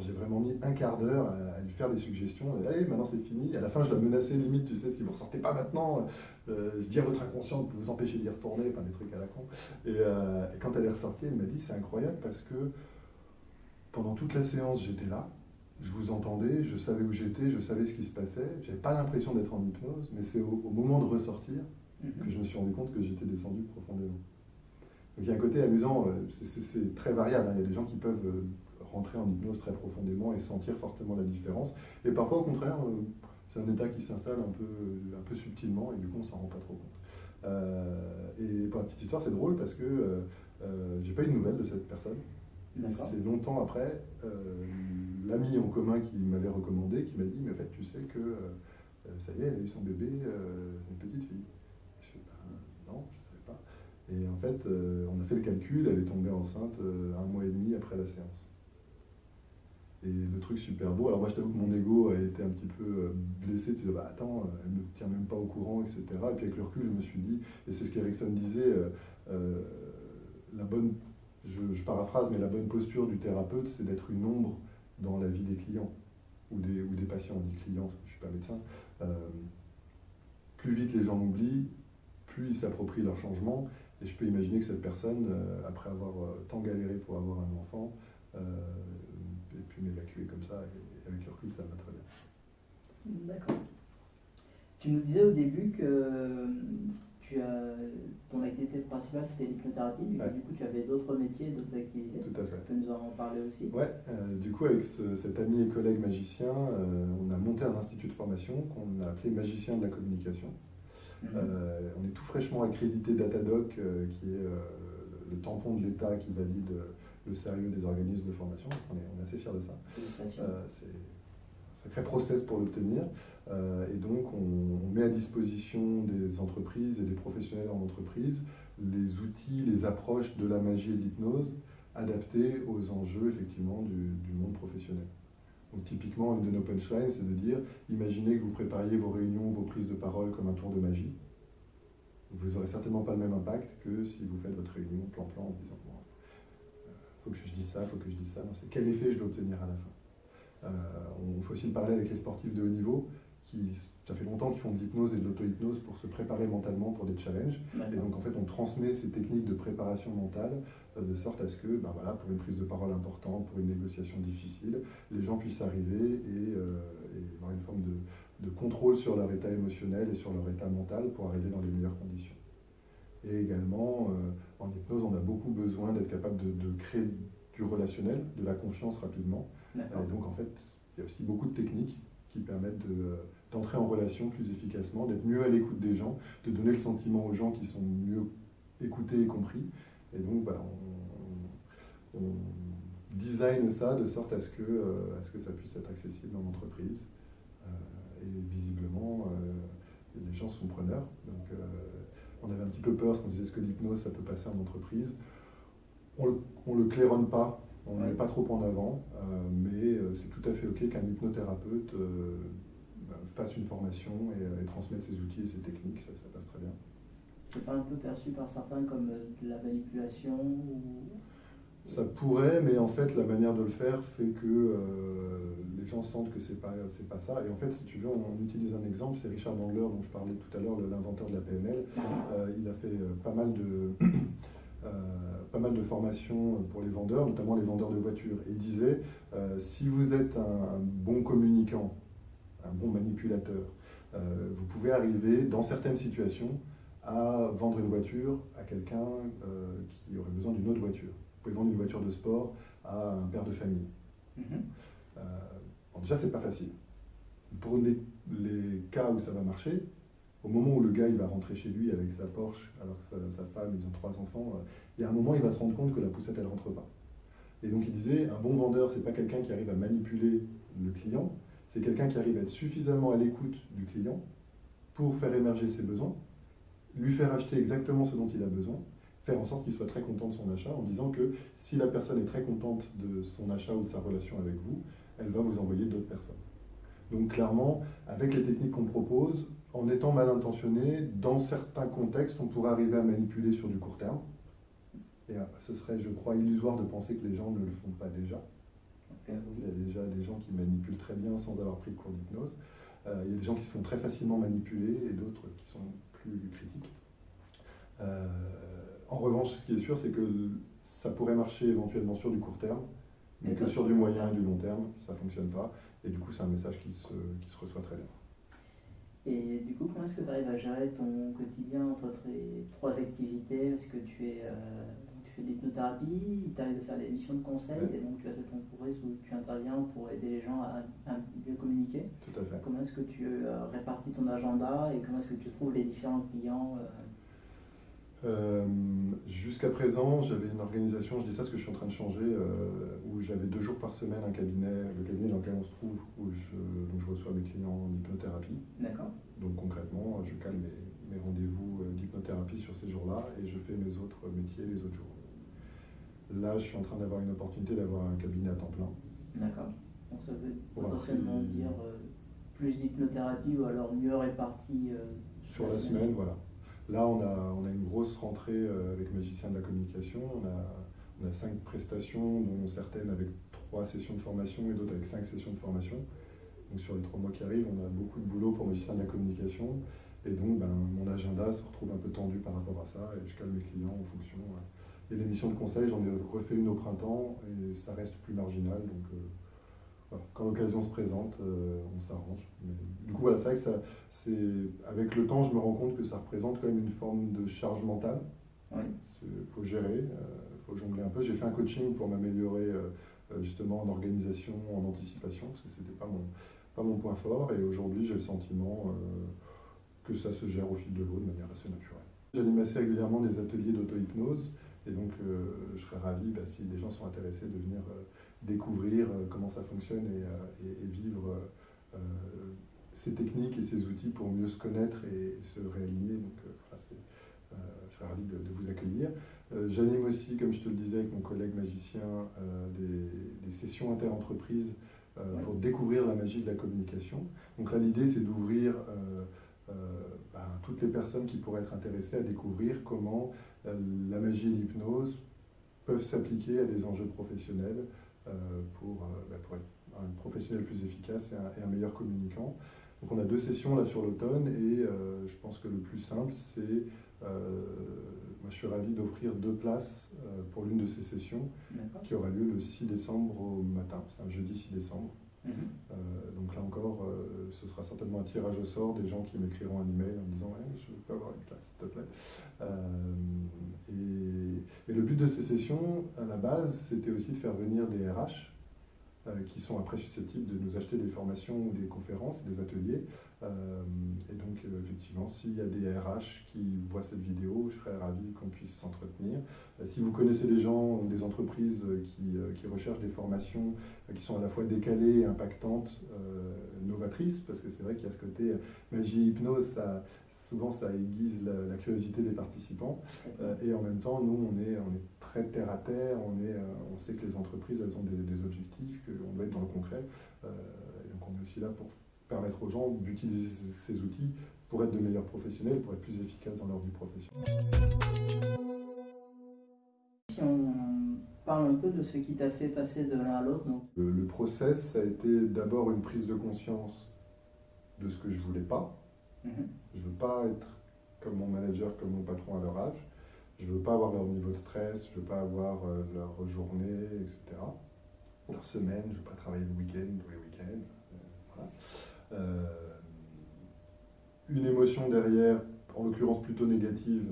J'ai vraiment mis un quart d'heure à, lui faire des suggestions. Et, Allez, maintenant c'est fini. À la fin, je la menaçais limite, tu sais, si vous ne ressortez pas maintenant, euh, je dis à votre inconscient de vous empêcher d'y retourner, enfin des trucs à la con. Euh, et, quand elle est ressortie, elle m'a dit c'est incroyable parce que pendant toute la séance, j'étais là, je vous entendais, je savais où j'étais, je savais ce qui se passait. J'avais pas l'impression d'être en hypnose, mais c'est au, moment de ressortir mhm. que je me suis rendu compte que j'étais descendu profondément. Donc il y a un côté amusant, euh, c'est très variable. Hein. Il y a des gens qui peuvent rentrer en hypnose très profondément et sentir fortement la différence. Et parfois, au contraire, euh, c'est un état qui s'installe un peu, un peu subtilement et du coup, on s'en rend pas trop compte. Euh, et pour la petite histoire, c'est drôle parce que euh, j'ai pas eu de nouvelles de cette personne. C'est longtemps après, l'ami en commun qui m'avait recommandé, qui m'a dit, mais en fait, tu sais que ça y est, elle a eu son bébé, une petite fille. Je fais, ben, non, je ne savais pas. Et en fait, on a fait le calcul, elle est tombée enceinte un mois et demi après la séance. Et le truc super beau, alors moi je t'avoue que mon ego a été un petit peu euh, blessé, tu disais, bah attends, euh, elle ne tient même pas au courant, etc. Et puis avec le recul, je me suis dit, et c'est ce qu'Erickson disait, euh, la bonne, je, paraphrase, mais la bonne posture du thérapeute, c'est d'être une ombre dans la vie des clients, ou des, des patients, on dit clients, je ne suis pas médecin. plus vite les gens m'oublient, plus ils s'approprient leur changement, et je peux imaginer que cette personne, après avoir tant galéré pour avoir un enfant, et puis m'évacuer comme ça. Et avec le recul, ça va très bien. D'accord. Tu nous disais au début que tu as, ton activité principale c'était l'hypnothérapie, mais du coup tu avais d'autres métiers, d'autres activités. Tout à fait. Tu peux nous en parler aussi Ouais, euh, du coup avec cet ami et collègue magicien, euh, on a monté un institut de formation qu'on a appelé Magicien de la communication. Mhm. Euh, on est tout fraîchement accrédité Datadoc, qui est le tampon de l'État qui valide le sérieux des organismes de formation. On est, assez fiers de ça. Euh, sacré process pour l'obtenir. Euh, et donc, on, met à disposition des entreprises et des professionnels en entreprise les outils, les approches de la magie et de l'hypnose adaptés aux enjeux effectivement du, monde professionnel. Donc typiquement, une de nos punchlines, c'est de dire, imaginez que vous prépariez vos réunions, vos prises de parole comme un tour de magie. Vous n'aurez certainement pas le même impact que si vous faites votre réunion plan-plan en disant, faut que je dise ça, faut que je dise ça. C'est quel effet je dois obtenir à la fin. Euh, on fait aussi le parallèle avec les sportifs de haut niveau, qui, ça fait longtemps qu'ils font de l'hypnose et de l'auto-hypnose pour se préparer mentalement pour des challenges. Et donc en fait, on transmet ces techniques de préparation mentale euh, de sorte à ce que, ben voilà, pour une prise de parole importante, pour une négociation difficile, les gens puissent arriver et, euh, avoir une forme de, de contrôle sur leur état émotionnel et sur leur état mental pour arriver dans les meilleures conditions. Et également, euh, en hypnose, on a beaucoup besoin d'être capable de, créer du relationnel, de la confiance rapidement. Et donc, en fait, il y a aussi beaucoup de techniques qui permettent d'entrer en relation plus efficacement, d'être mieux à l'écoute des gens, de donner le sentiment aux gens qui sont mieux écoutés et compris. Et donc, voilà, on, design ça de sorte à ce que, euh, à ce que ça puisse être accessible en entreprise. Euh, et visiblement, les gens sont preneurs. Donc, on avait un petit peu peur parce qu'on disait est-ce que l'hypnose ça peut passer en entreprise? On ne le, claironne pas, on ne met pas trop en avant, euh, mais euh, c'est tout à fait OK qu'un hypnothérapeute euh, bah, fasse une formation et, transmette ses outils et ses techniques, ça, passe très bien. C'est pas un peu perçu par certains comme de la manipulation ça pourrait, mais en fait, la manière de le faire fait que euh, les gens sentent que c'est pas, c'est pas ça. Et en fait, si tu veux, on, utilise un exemple, c'est Richard Bandler, dont je parlais tout à l'heure, l'inventeur de la PNL. Euh, il a fait euh, pas mal de, <clears throat> pas mal de formations pour les vendeurs, notamment les vendeurs de voitures. Et il disait, si vous êtes un, bon communicant, un bon manipulateur, vous pouvez arriver dans certaines situations à vendre une voiture à quelqu'un qui aurait besoin d'une autre voiture pouvez vendre une voiture de sport à un père de famille. Mhm. Euh, déjà, c'est pas facile. Pour les cas où ça va marcher, au moment où le gars il va rentrer chez lui avec sa Porsche, alors que sa, femme, ils ont trois enfants, euh, il y a un moment il va se rendre compte que la poussette elle rentre pas. Et donc il disait, un bon vendeur, c'est pas quelqu'un qui arrive à manipuler le client, c'est quelqu'un qui arrive à être suffisamment à l'écoute du client pour faire émerger ses besoins, lui faire acheter exactement ce dont il a besoin, faire en sorte qu'il soit très content de son achat en disant que si la personne est très contente de son achat ou de sa relation avec vous, elle va vous envoyer d'autres personnes. Donc clairement, avec les techniques qu'on propose, en étant mal intentionné, dans certains contextes, on pourrait arriver à manipuler sur du court terme. Et euh, ce serait, je crois, illusoire de penser que les gens ne le font pas déjà. Il y a déjà des gens qui manipulent très bien sans avoir pris de cours d'hypnose. Euh, il y a des gens qui se font très facilement manipuler et d'autres qui sont plus critiques. Euh, en revanche, ce qui est sûr, c'est que ça pourrait marcher éventuellement sur du court terme, mais que sur du moyen et du long terme, ça ne fonctionne pas. Et du coup, c'est un message qui se, qui se reçoit très bien. Et du coup, comment est-ce que tu arrives à gérer ton quotidien entre tes trois activités? Est-ce que tu es euh, tu fais de l'hypnothérapie, tu arrives à faire des missions de conseil, et donc tu as cette entreprise où tu interviens pour aider les gens à, mieux communiquer? Tout à fait. Comment est-ce que tu euh, répartis ton agenda et comment est-ce que tu trouves les différents clients euh, euh, jusqu'à présent, j'avais une organisation, je dis ça parce que je suis en train de changer, euh, où j'avais deux jours par semaine un cabinet, le cabinet dans lequel on se trouve, où je, je reçois mes clients en hypnothérapie. D'accord. Donc concrètement, je cale mes, mes rendez-vous euh, d'hypnothérapie sur ces jours-là et je fais mes autres métiers les autres jours. Là, je suis en train d'avoir une opportunité d'avoir un cabinet à temps plein. D'accord. Donc ça veut potentiellement dire plus d'hypnothérapie ou alors mieux réparti sur la, semaine voilà. Là, on a, une grosse rentrée euh, avec Magicien de la communication. On a, cinq prestations, dont certaines avec trois sessions de formation et d'autres avec cinq sessions de formation. Donc sur les trois mois qui arrivent, on a beaucoup de boulot pour Magicien de la communication. Et donc, ben, mon agenda se retrouve un peu tendu par rapport à ça et je calme mes clients en fonction. Et les missions de conseil, j'en ai refait une au printemps et ça reste plus marginal. Euh, quand l'occasion se présente, euh, on s'arrange. Du coup, voilà, c'est vrai que ça, c'est, avec le temps, je me rends compte que ça représente quand même une forme de charge mentale. Il faut gérer, il euh, faut jongler un peu. J'ai fait un coaching pour m'améliorer euh, justement en organisation, en anticipation, parce que ce n'était pas mon, pas mon point fort. Et aujourd'hui, j'ai le sentiment que ça se gère au fil de l'eau de manière assez naturelle. J'anime assez régulièrement des ateliers d'auto-hypnose. Et donc, je serais ravi bah, si des gens sont intéressés de venir découvrir euh, comment ça fonctionne et, euh, vivre euh, ces techniques et ces outils pour mieux se connaître et, se réaligner. Donc, je serais ravi de, vous accueillir. J'anime aussi, comme je te le disais avec mon collègue magicien, des, sessions inter-entreprises pour découvrir la magie de la communication. Donc là, l'idée, c'est d'ouvrir ben, toutes les personnes qui pourraient être intéressées à découvrir comment la magie et l'hypnose peuvent s'appliquer à des enjeux professionnels euh, pour, euh, bah, pour, être un professionnel plus efficace et un, meilleur communicant. Donc on a deux sessions là sur l'automne et euh, je pense que le plus simple c'est, moi je suis ravi d'offrir deux places pour l'une de ces sessions qui aura lieu le 6 décembre au matin, c'est un jeudi 6 décembre. Mhm. donc là encore, ce sera certainement un tirage au sort des gens qui m'écriront un email en disant Je peux avoir une place, s'il te plaît. et, et, le but de ces sessions, à la base, c'était aussi de faire venir des RH euh, qui sont après susceptibles de nous acheter des formations ou des conférences, des ateliers. Euh, et donc, euh, effectivement, s'il y a des RH qui voient cette vidéo, je serais ravi qu'on puisse s'entretenir. si vous connaissez des gens ou des entreprises qui, qui, recherchent des formations qui sont à la fois décalées, impactantes, novatrices, parce que c'est vrai qu'il y a ce côté magie, hypnose, souvent ça aiguise la, curiosité des participants. et en même temps, nous, on est, on est très terre à terre, on, est, on sait que les entreprises, elles ont des, des objectifs, qu'on doit être dans le concret. et donc on est aussi là pour permettre aux gens d'utiliser ces outils pour être de meilleurs professionnels, pour être plus efficaces dans leur vie professionnelle. Si on parle un peu de ce qui t'a fait passer de l'un à l'autre. Le, le, process, ça a été d'abord une prise de conscience de ce que je voulais pas. Mhm. Je veux pas être comme mon manager, comme mon patron à leur âge. Je veux pas avoir leur niveau de stress, je veux pas avoir euh, leur journée, etc. Leur semaine, je veux pas travailler le week-end, tous les week-ends. Euh, voilà. Euh, une émotion derrière, en l'occurrence plutôt négative,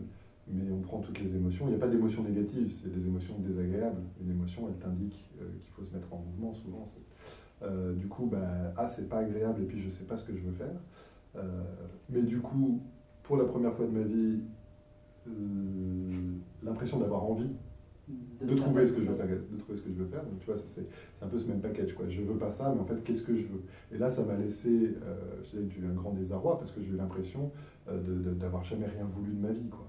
mais on prend toutes les émotions. Il n'y a pas d'émotion négative, c'est des émotions désagréables. Une émotion, elle t'indique euh, qu'il faut se mettre en mouvement souvent. Euh, du coup, bah, ah, c'est pas agréable et puis je sais pas ce que je veux faire. Mais du coup, pour la première fois de ma vie, l'impression d'avoir envie de, trouver ce que je veux faire, de trouver ce que je veux faire. Donc tu vois, c'est un peu ce même package. Quoi. Je veux pas ça, mais en fait, qu'est-ce que je veux? Et là, ça m'a laissé euh, un grand désarroi parce que j'ai eu l'impression d'avoir jamais rien voulu de ma vie. Quoi.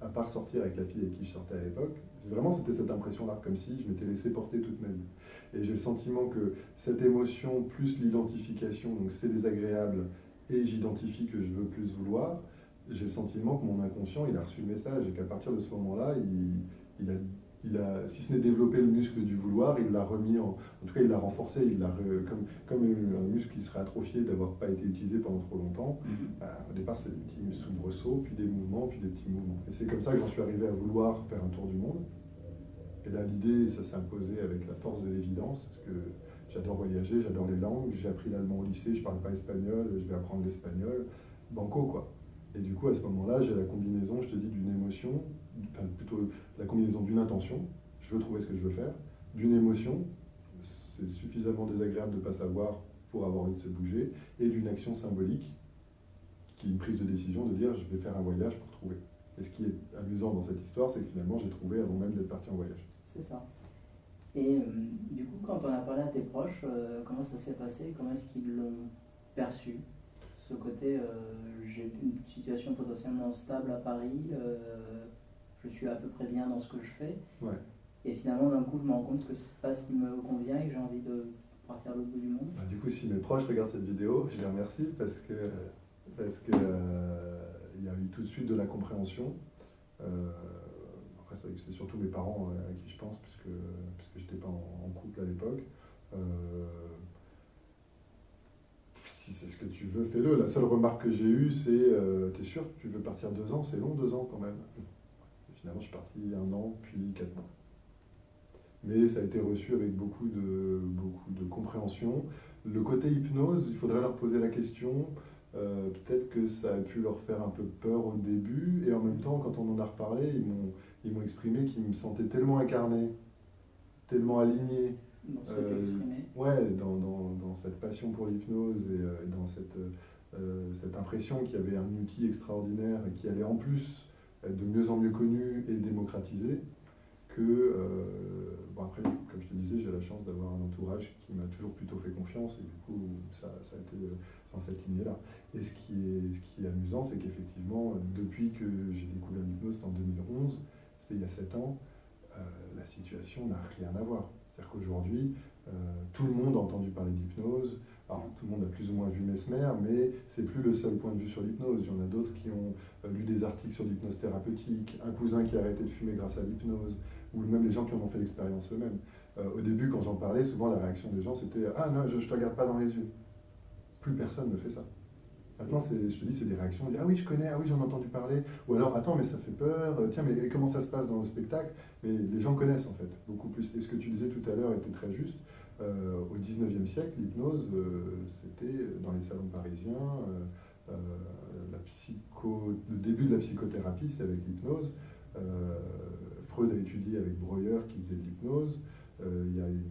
À part sortir avec la fille avec qui je sortais à l'époque. Vraiment, c'était cette impression-là, comme si je m'étais laissé porter toute ma vie. Et j'ai le sentiment que cette émotion, plus l'identification, donc c'est désagréable, et j'identifie que je veux plus vouloir, j'ai le sentiment que mon inconscient, il a reçu le message et qu'à partir de ce moment-là, il, il, a, il a, si ce n'est développé le muscle du vouloir, il l'a remis en, en tout cas, il l'a renforcé, il l'a comme, comme un muscle qui serait atrophié d'avoir pas été utilisé pendant trop longtemps. Mhm. Bah, au départ, c'est des petits soubresauts, puis des mouvements, puis des petits mouvements. Et c'est comme ça que j'en suis arrivé à vouloir faire un tour du monde. Et là, l'idée, ça s'est imposé avec la force de l'évidence, parce que j'adore voyager, j'adore les langues, j'ai appris l'allemand au lycée, je parle pas espagnol, je vais apprendre l'espagnol, banco quoi. Et du coup, à ce moment-là, j'ai la combinaison, je te dis, d'une émotion, plutôt la combinaison d'une intention, je veux trouver ce que je veux faire, d'une émotion, c'est suffisamment désagréable de ne pas savoir pour avoir envie de se bouger, et d'une action symbolique, qui est une prise de décision de dire je vais faire un voyage pour trouver. Et ce qui est amusant dans cette histoire, c'est que finalement j'ai trouvé avant même d'être parti en voyage. C'est ça. Et euh, du coup, quand on a parlé à tes proches, euh, comment ça s'est passé? Comment est-ce qu'ils l'ont perçu? Ce côté, euh, j'ai une situation potentiellement stable à Paris, je suis à peu près bien dans ce que je fais. Et finalement, d'un coup, je me rends compte que c'est pas ce qui me convient et que j'ai envie de partir à l'autre bout du monde. Bah, du coup, si mes proches regardent cette vidéo, je les remercie parce que parce que il y a eu tout de suite de la compréhension c'est surtout mes parents euh, à qui je pense, puisque, puisque je n'étais pas en, couple à l'époque. Euh, si c'est ce que tu veux, fais-le. La seule remarque que j'ai eue, c'est euh, T'es sûr que tu veux partir deux ans? C'est long, deux ans quand même. Finalement, je suis parti un an, puis quatre mois. Mais ça a été reçu avec beaucoup de, beaucoup de compréhension. Le côté hypnose, il faudrait leur poser la question. Peut-être que ça a pu leur faire un peu peur au début, et en même temps, quand on en a reparlé, ils m'ont exprimé qu'ils me sentaient tellement incarné, tellement aligné. Dans ce euh, Ouais, dans, dans, dans, cette passion pour l'hypnose et, euh, dans cette, euh, cette impression qu'il y avait un outil extraordinaire et qui allait en plus de mieux en mieux connu et démocratisé, que, euh, bon après, comme je te disais, j'ai la chance d'avoir un entourage qui m'a toujours plutôt fait confiance et du coup, ça, ça a été dans cette lignée-là. Et ce qui est, ce qui est amusant, c'est qu'effectivement, depuis que j'ai découvert l'hypnose en 2011, il y a 7 ans, euh, la situation n'a rien à voir. C'est-à-dire qu'aujourd'hui, euh, tout le monde a entendu parler d'hypnose. Alors, tout le monde a plus ou moins vu Mesmer, mais c'est plus le seul point de vue sur l'hypnose. Il y en a d'autres qui ont euh, lu des articles sur l'hypnose thérapeutique, un cousin qui a arrêté de fumer grâce à l'hypnose, ou même les gens qui en ont fait l'expérience eux-mêmes. au début, quand j'en parlais, souvent la réaction des gens c'était Ah non, je ne te regarde pas dans les yeux. Plus personne ne fait ça. Maintenant, je te dis, c'est des réactions. ah oui, je connais, ah oui, j'en ai entendu parler. Ou alors, attends, mais ça fait peur. Euh, tiens, mais comment ça se passe dans le spectacle? Mais les gens connaissent en fait, beaucoup plus. Et ce que tu disais tout à l'heure était très juste. Euh, au 19e siècle, l'hypnose, euh, c'était dans les salons parisiens. la psycho, le début de la psychothérapie, c'est avec l'hypnose. Freud a étudié avec Breuer qui faisait de l'hypnose. Il y a une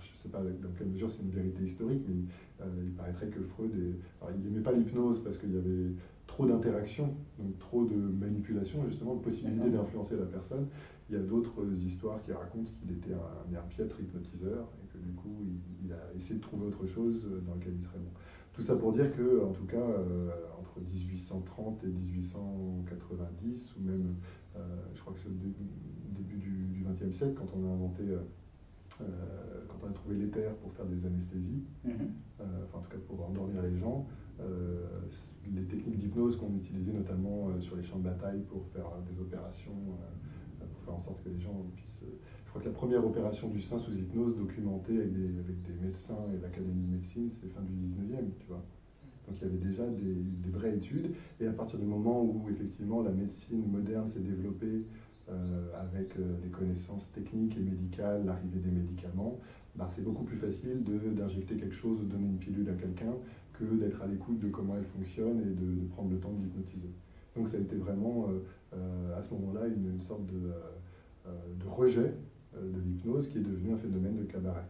je ne sais pas dans quelle mesure c'est une vérité historique, mais euh, il paraîtrait que Freud, il n'aimait pas l'hypnose parce qu'il y avait trop d'interactions, donc trop de manipulation, justement, de possibilité d'influencer la personne. Il y a d'autres histoires qui racontent qu'il était un, un piètre hypnotiseur du coup, il, a essayé de trouver autre chose dans lequel il serait bon. Tout ça pour dire que, en tout cas, euh, entre 1830 et 1890, ou même, euh, je crois que c'est au début, du XXe siècle, quand on a inventé euh, quand on a trouvé l'éther pour faire des anesthésies, mhm. euh, enfin en tout cas pour endormir les gens, euh, les techniques d'hypnose qu'on utilisait notamment sur les champs de bataille pour faire des opérations, pour faire en sorte que les gens puissent... je crois que la première opération du sein sous hypnose documentée avec des, médecins et l'Académie de médecine, c'est fin du 19e, tu vois. Donc il y avait déjà des, vraies études. Et à partir du moment où effectivement la médecine moderne s'est développée euh, avec euh, des connaissances techniques et médicales, l'arrivée des médicaments, bah, c'est beaucoup plus facile d'injecter quelque chose, de donner une pilule à quelqu'un, que d'être à l'écoute de comment elle fonctionne et de, prendre le temps de l'hypnotiser. Donc ça a été vraiment euh, à ce moment-là une, sorte de, de rejet de l'hypnose qui est devenu un phénomène de cabaret.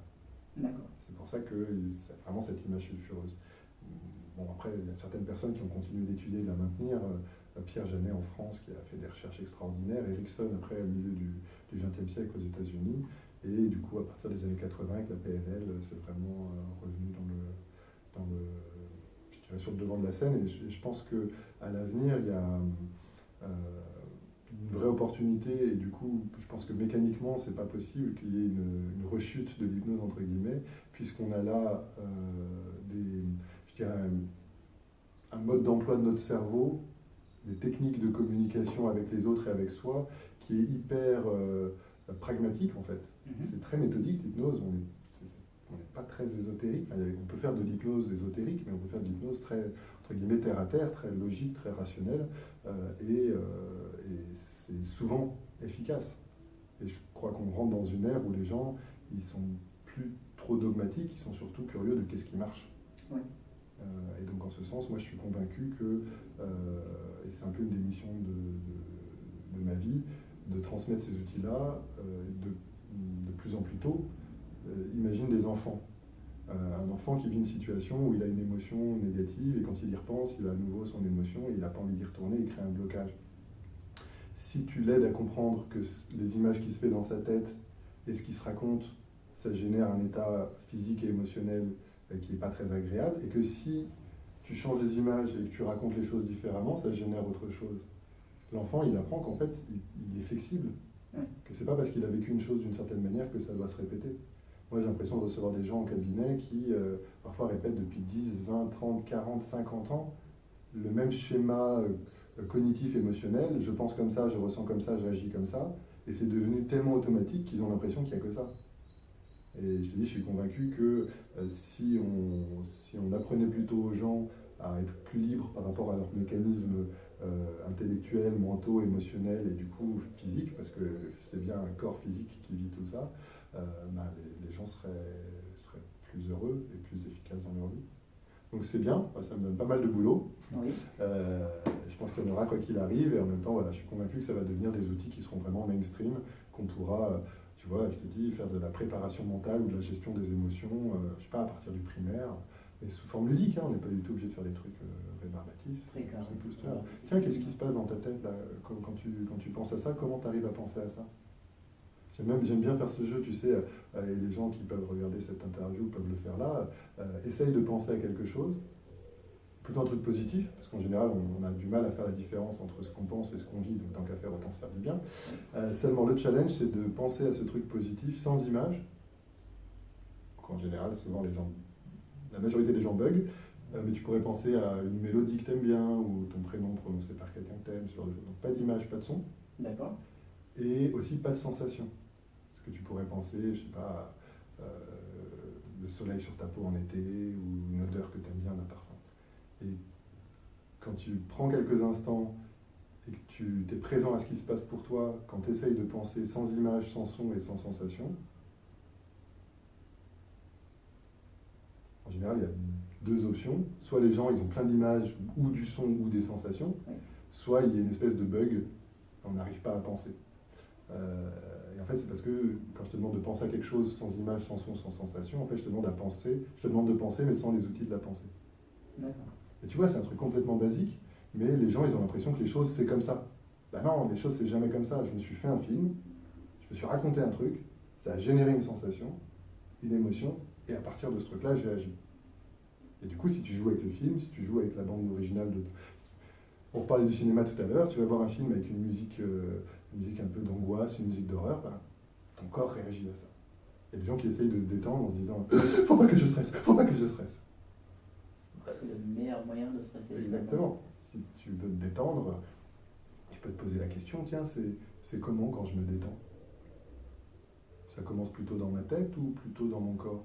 D'accord. C'est pour ça que c'est vraiment cette image sulfureuse. Bon, après, il y a certaines personnes qui ont continué d'étudier et de la maintenir. Euh, Pierre Janet en France, qui a fait des recherches extraordinaires. Erickson, après, au milieu du XXe siècle aux États-Unis. Et du coup, à partir des années 80, avec la PNL, c'est vraiment euh, revenu dans le, dans le, je dirais, sur le devant de la scène. Et je, pense qu'à l'avenir, il y a euh, une vraie opportunité. Et du coup, je pense que mécaniquement, c'est pas possible qu'il y ait une, une, rechute de l'hypnose, entre guillemets, puisqu'on a là euh, des, je dirais, un mode d'emploi de notre cerveau, des techniques de communication avec les autres et avec soi, qui est hyper pragmatique en fait. Mhm. C'est très méthodique l'hypnose, on n'est pas très ésotérique. on peut faire de l'hypnose ésotérique, mais on peut faire de l'hypnose très, entre guillemets, terre à terre, très logique, très rationnelle, euh, euh, et, c'est souvent efficace. Et je crois qu'on rentre dans une ère où les gens, ils sont plus trop dogmatiques, ils sont surtout curieux de qu'est-ce qui marche. Euh, et donc en ce sens, moi je suis convaincu que, et c'est un peu une des missions de, de ma vie, de transmettre ces outils-là de de plus en plus tôt, euh, imagine des enfants. Euh, un enfant qui vit une situation où il a une émotion négative et quand il y repense, il a à nouveau son émotion et il n'a pas envie d'y retourner, il crée un blocage. Si tu l'aides à comprendre que les images qui se fait dans sa tête et ce qui se raconte, ça génère un état physique et émotionnel euh, qui n'est pas très agréable, et que si tu changes les images et que tu racontes les choses différemment, ça génère autre chose. L'enfant, il apprend qu'en fait, il est flexible, que c'est pas parce qu'il a vécu une chose d'une certaine manière que ça doit se répéter. Moi, j'ai l'impression de recevoir des gens en cabinet qui, euh, parfois, répètent depuis 10, 20, 30, 40, 50 ans le même schéma euh, cognitif, émotionnel. Je pense comme ça, je ressens comme ça, j'agis comme ça. Et c'est devenu tellement automatique qu'ils ont l'impression qu'il n'y a que ça. Et je te dis, je suis convaincu que euh, si, on, si on apprenait plutôt aux gens à être plus libres par rapport à leurs mécanismes euh, intellectuels, mentaux, émotionnels et du coup physiques, parce que c'est bien un corps physique qui vit tout ça, euh, bah, les, gens seraient, seraient, plus heureux et plus efficaces dans leur vie. Donc c'est bien, ça me donne pas mal de boulot. Euh, je pense qu'il y en aura quoi qu'il arrive, et en même temps, voilà, je suis convaincu que ça va devenir des outils qui seront vraiment mainstream, qu'on pourra, tu vois, je te dis, faire de la préparation mentale ou de la gestion des émotions, je sais pas, à partir du primaire, mais sous forme ludique, hein, on n'est pas du tout obligé de faire des trucs rébarbatif. Tiens, qu'est-ce qui se passe dans ta tête là, quand, quand, tu, quand tu penses à ça? Comment tu arrives à penser à ça? J'aime bien faire ce jeu, tu sais, euh, les gens qui peuvent regarder cette interview peuvent le faire là. Euh, essaye de penser à quelque chose, plutôt un truc positif, parce qu'en général, on, a du mal à faire la différence entre ce qu'on pense et ce qu'on vit, donc tant qu'à faire, autant se faire du bien. Euh, seulement, le challenge, c'est de penser à ce truc positif sans image. En général, souvent, les gens, la majorité des gens bug. Euh, mais tu pourrais penser à une mélodie que tu aimes bien ou ton prénom prononcé par quelqu'un que tu aimes, ce genre de choses. Donc pas d'image, pas de son. D'accord. Et aussi pas de sensation. Que tu pourrais penser, je sais pas, euh, le soleil sur ta peau en été ou une odeur que tu aimes bien d'un parfum. Et quand tu prends quelques instants et que tu es présent à ce qui se passe pour toi, quand tu essayes de penser sans image, sans son et sans sensation, en général, il y a deux options. Soit les gens, ils ont plein d'images ou du son ou des sensations, soit il y a une espèce de bug, on n'arrive pas à penser. Euh, et en fait, c'est parce que quand je te demande de penser à quelque chose sans image, sans son, sans sensation, en fait, je te demande à penser, je te demande de penser, mais sans les outils de la pensée. Et tu vois, c'est un truc complètement basique, mais les gens, ils ont l'impression que les choses, c'est comme ça. Ben non, les choses, c'est jamais comme ça. Je me suis fait un film, je me suis raconté un truc, ça a généré une sensation, une émotion, et à partir de ce truc-là, j'ai agi. Et du coup, si tu joues avec le film, si tu joues avec la bande originale de... On reparlait du cinéma tout à l'heure, tu vas voir un film avec une musique, euh, une musique un peu d'angoisse, une musique d'horreur, ben, ton corps réagit à ça. Il y a des gens qui essayent de se détendre en se disant <laughs> « Faut pas que je stresse, faut pas que je stresse ». C'est le meilleur moyen de stresser. Exactement. Si tu veux te détendre, tu peux te poser la question, tiens, c'est comment quand je me détends? Ça commence plutôt dans ma tête ou plutôt dans mon corps?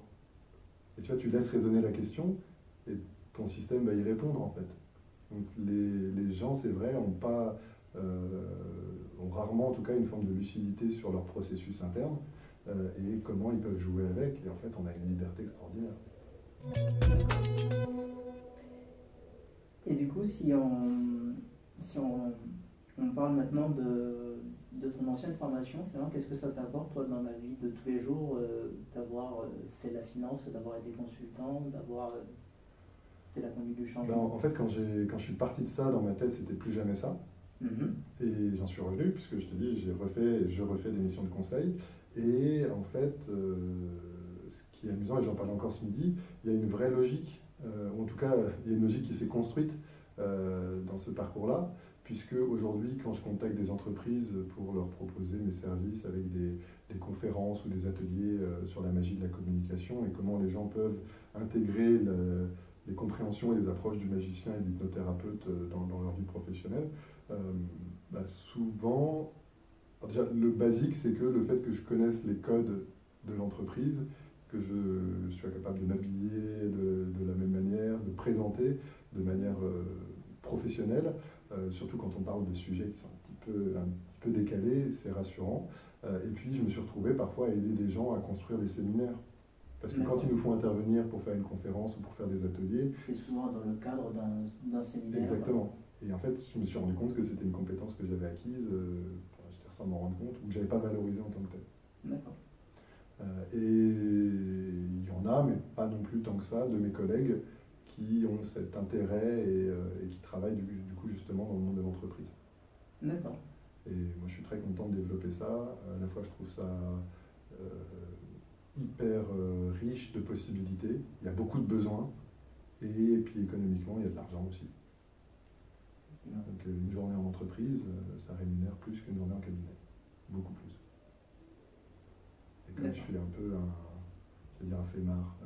Et tu vois, tu laisses résonner la question, et ton système va y répondre en fait. Donc les, les gens, c'est vrai, ont, pas, ont rarement en tout cas une forme de lucidité sur leur processus interne euh, et comment ils peuvent jouer avec. Et en fait, on a une liberté extraordinaire. Et du coup, si on, si on, on parle maintenant de, de ton ancienne formation, qu'est-ce que ça t'apporte, toi, dans la vie de tous les jours, d'avoir fait la finance, d'avoir été consultant, d'avoir fait la conduite du changement? Ben, En fait, quand, quand je suis parti de ça, dans ma tête, c'était plus jamais ça. Mhm. Et j'en suis revenu, puisque je te dis, j'ai refait, je refais des missions de conseil. Et en fait, ce qui est amusant, et j'en parle encore ce midi, il y a une vraie logique, ou en tout cas, il y a une logique qui s'est construite dans ce parcours-là puisque aujourd'hui, quand je contacte des entreprises pour leur proposer mes services avec des, conférences ou des ateliers euh, sur la magie de la communication et comment les gens peuvent intégrer et les approches du magicien et de l'hypnothérapeute euh, dans, leur vie professionnelle, euh, bah, souvent, déjà, le basique, c'est que le fait que je connaisse les codes de l'entreprise, que je, sois capable de m'habiller de, la même manière, de présenter de manière professionnelle, euh, surtout quand on parle de sujets qui sont un petit peu, décalés, c'est rassurant. Et puis je me suis retrouvé parfois à aider des gens à construire des séminaires. Parce que quand ils nous font intervenir pour faire une conférence ou pour faire des ateliers... C'est souvent dans le cadre d'un séminaire. Exactement. Et en fait, je me suis rendu compte que c'était une compétence que j'avais acquise, euh, j'étais sans m'en rendre compte, ou que je n'avais pas valorisée en tant que telle. D'accord. et il y en a, mais pas non plus tant que ça, de mes collègues qui ont cet intérêt et, euh, qui travaillent du, coup justement dans le monde de l'entreprise. D'accord. Et moi je suis très content de développer ça. À la fois je trouve ça euh, hyper euh, riche de possibilités. Il y a beaucoup de besoins. Et puis économiquement, il y a de l'argent aussi. Donc une journée en entreprise, ça rémunère plus qu'une journée en cabinet. Beaucoup plus. Et comme je suis un peu un, je vais dire un flemmard,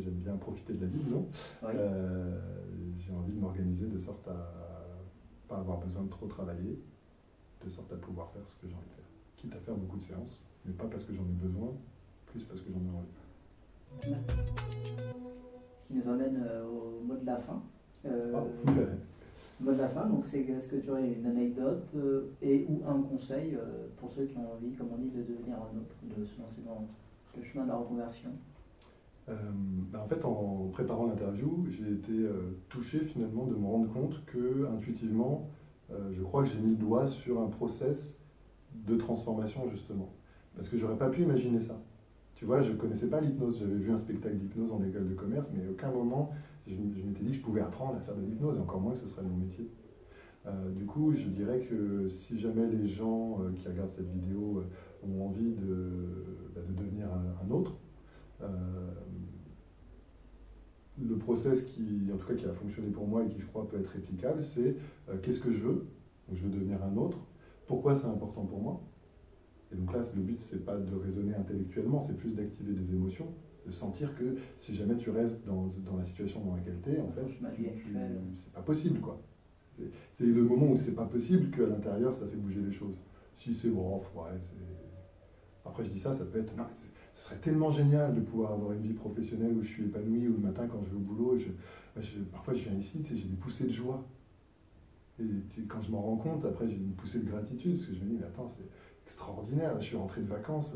j'aime bien profiter de la vie, non euh, J'ai envie de m'organiser de sorte à pas avoir besoin de trop travailler, de sorte à pouvoir faire ce que j'ai envie de faire. Quitte à faire beaucoup de séances, mais pas parce que j'en ai besoin, plus parce que j'en ai envie. Ce qui nous emmène euh, au mot de la fin. Euh, ah, mot de la fin, donc c'est est-ce que tu aurais une anecdote et ou un conseil pour ceux qui ont envie, comme on dit, de devenir un autre, de se lancer dans le chemin de la reconversion? Euh, bah, en fait, en préparant l'interview, j'ai été euh, touché finalement de me rendre compte que intuitivement, euh, je crois que j'ai mis le doigt sur un process de transformation justement. Parce que j'aurais pas pu imaginer ça. Tu vois, je connaissais pas l'hypnose. J'avais vu un spectacle d'hypnose en école de commerce, mais à aucun moment je, m'étais dit que je pouvais apprendre à faire de l'hypnose, encore moins que ce serait mon métier. du coup, je dirais que si jamais les gens qui regardent cette vidéo ont envie de, bah, de devenir un autre, euh, le process qui, en tout cas, qui a fonctionné pour moi et qui, je crois, peut être réplicable, c'est euh, qu'est-ce que je veux? Je veux devenir un autre. Pourquoi c'est important pour moi? Et donc là, le but, c'est pas de raisonner intellectuellement, c'est plus d'activer des émotions, de sentir que si jamais tu restes dans, dans la situation dans laquelle tu es, en fait, c'est pas possible, quoi. C'est le moment où c'est pas possible qu'à l'intérieur, ça fait bouger les choses. Si c'est bon, ouais, Après, je dis ça, ça peut être ce serait tellement génial de pouvoir avoir une vie professionnelle où je suis épanoui, où le matin quand je vais au boulot, je, parfois je viens ici, tu sais, j'ai des poussées de joie. Et quand je m'en rends compte, après j'ai une poussée de gratitude, parce que je me dis, mais attends, c'est extraordinaire, je suis rentré de vacances,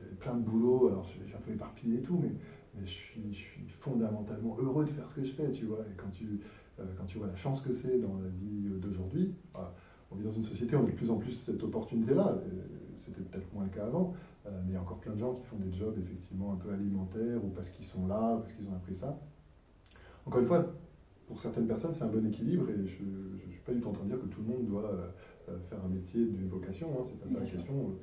j'ai plein de boulot, alors je suis un peu éparpillé et tout, mais, mais je, suis, je, suis, fondamentalement heureux de faire ce que je fais, tu vois. Et quand tu, euh, quand tu vois la chance que c'est dans la vie d'aujourd'hui, bah, on vit dans une société, on a de plus en plus cette opportunité-là. C'était peut-être moins le cas avant, euh, mais il y a encore plein de gens qui font des jobs effectivement un peu alimentaires ou parce qu'ils sont là, parce qu'ils ont appris ça. Encore une fois, pour certaines personnes, c'est un bon équilibre et je ne suis pas du tout en train de dire que tout le monde doit euh, faire un métier d'une vocation, hein, c'est pas ça la question.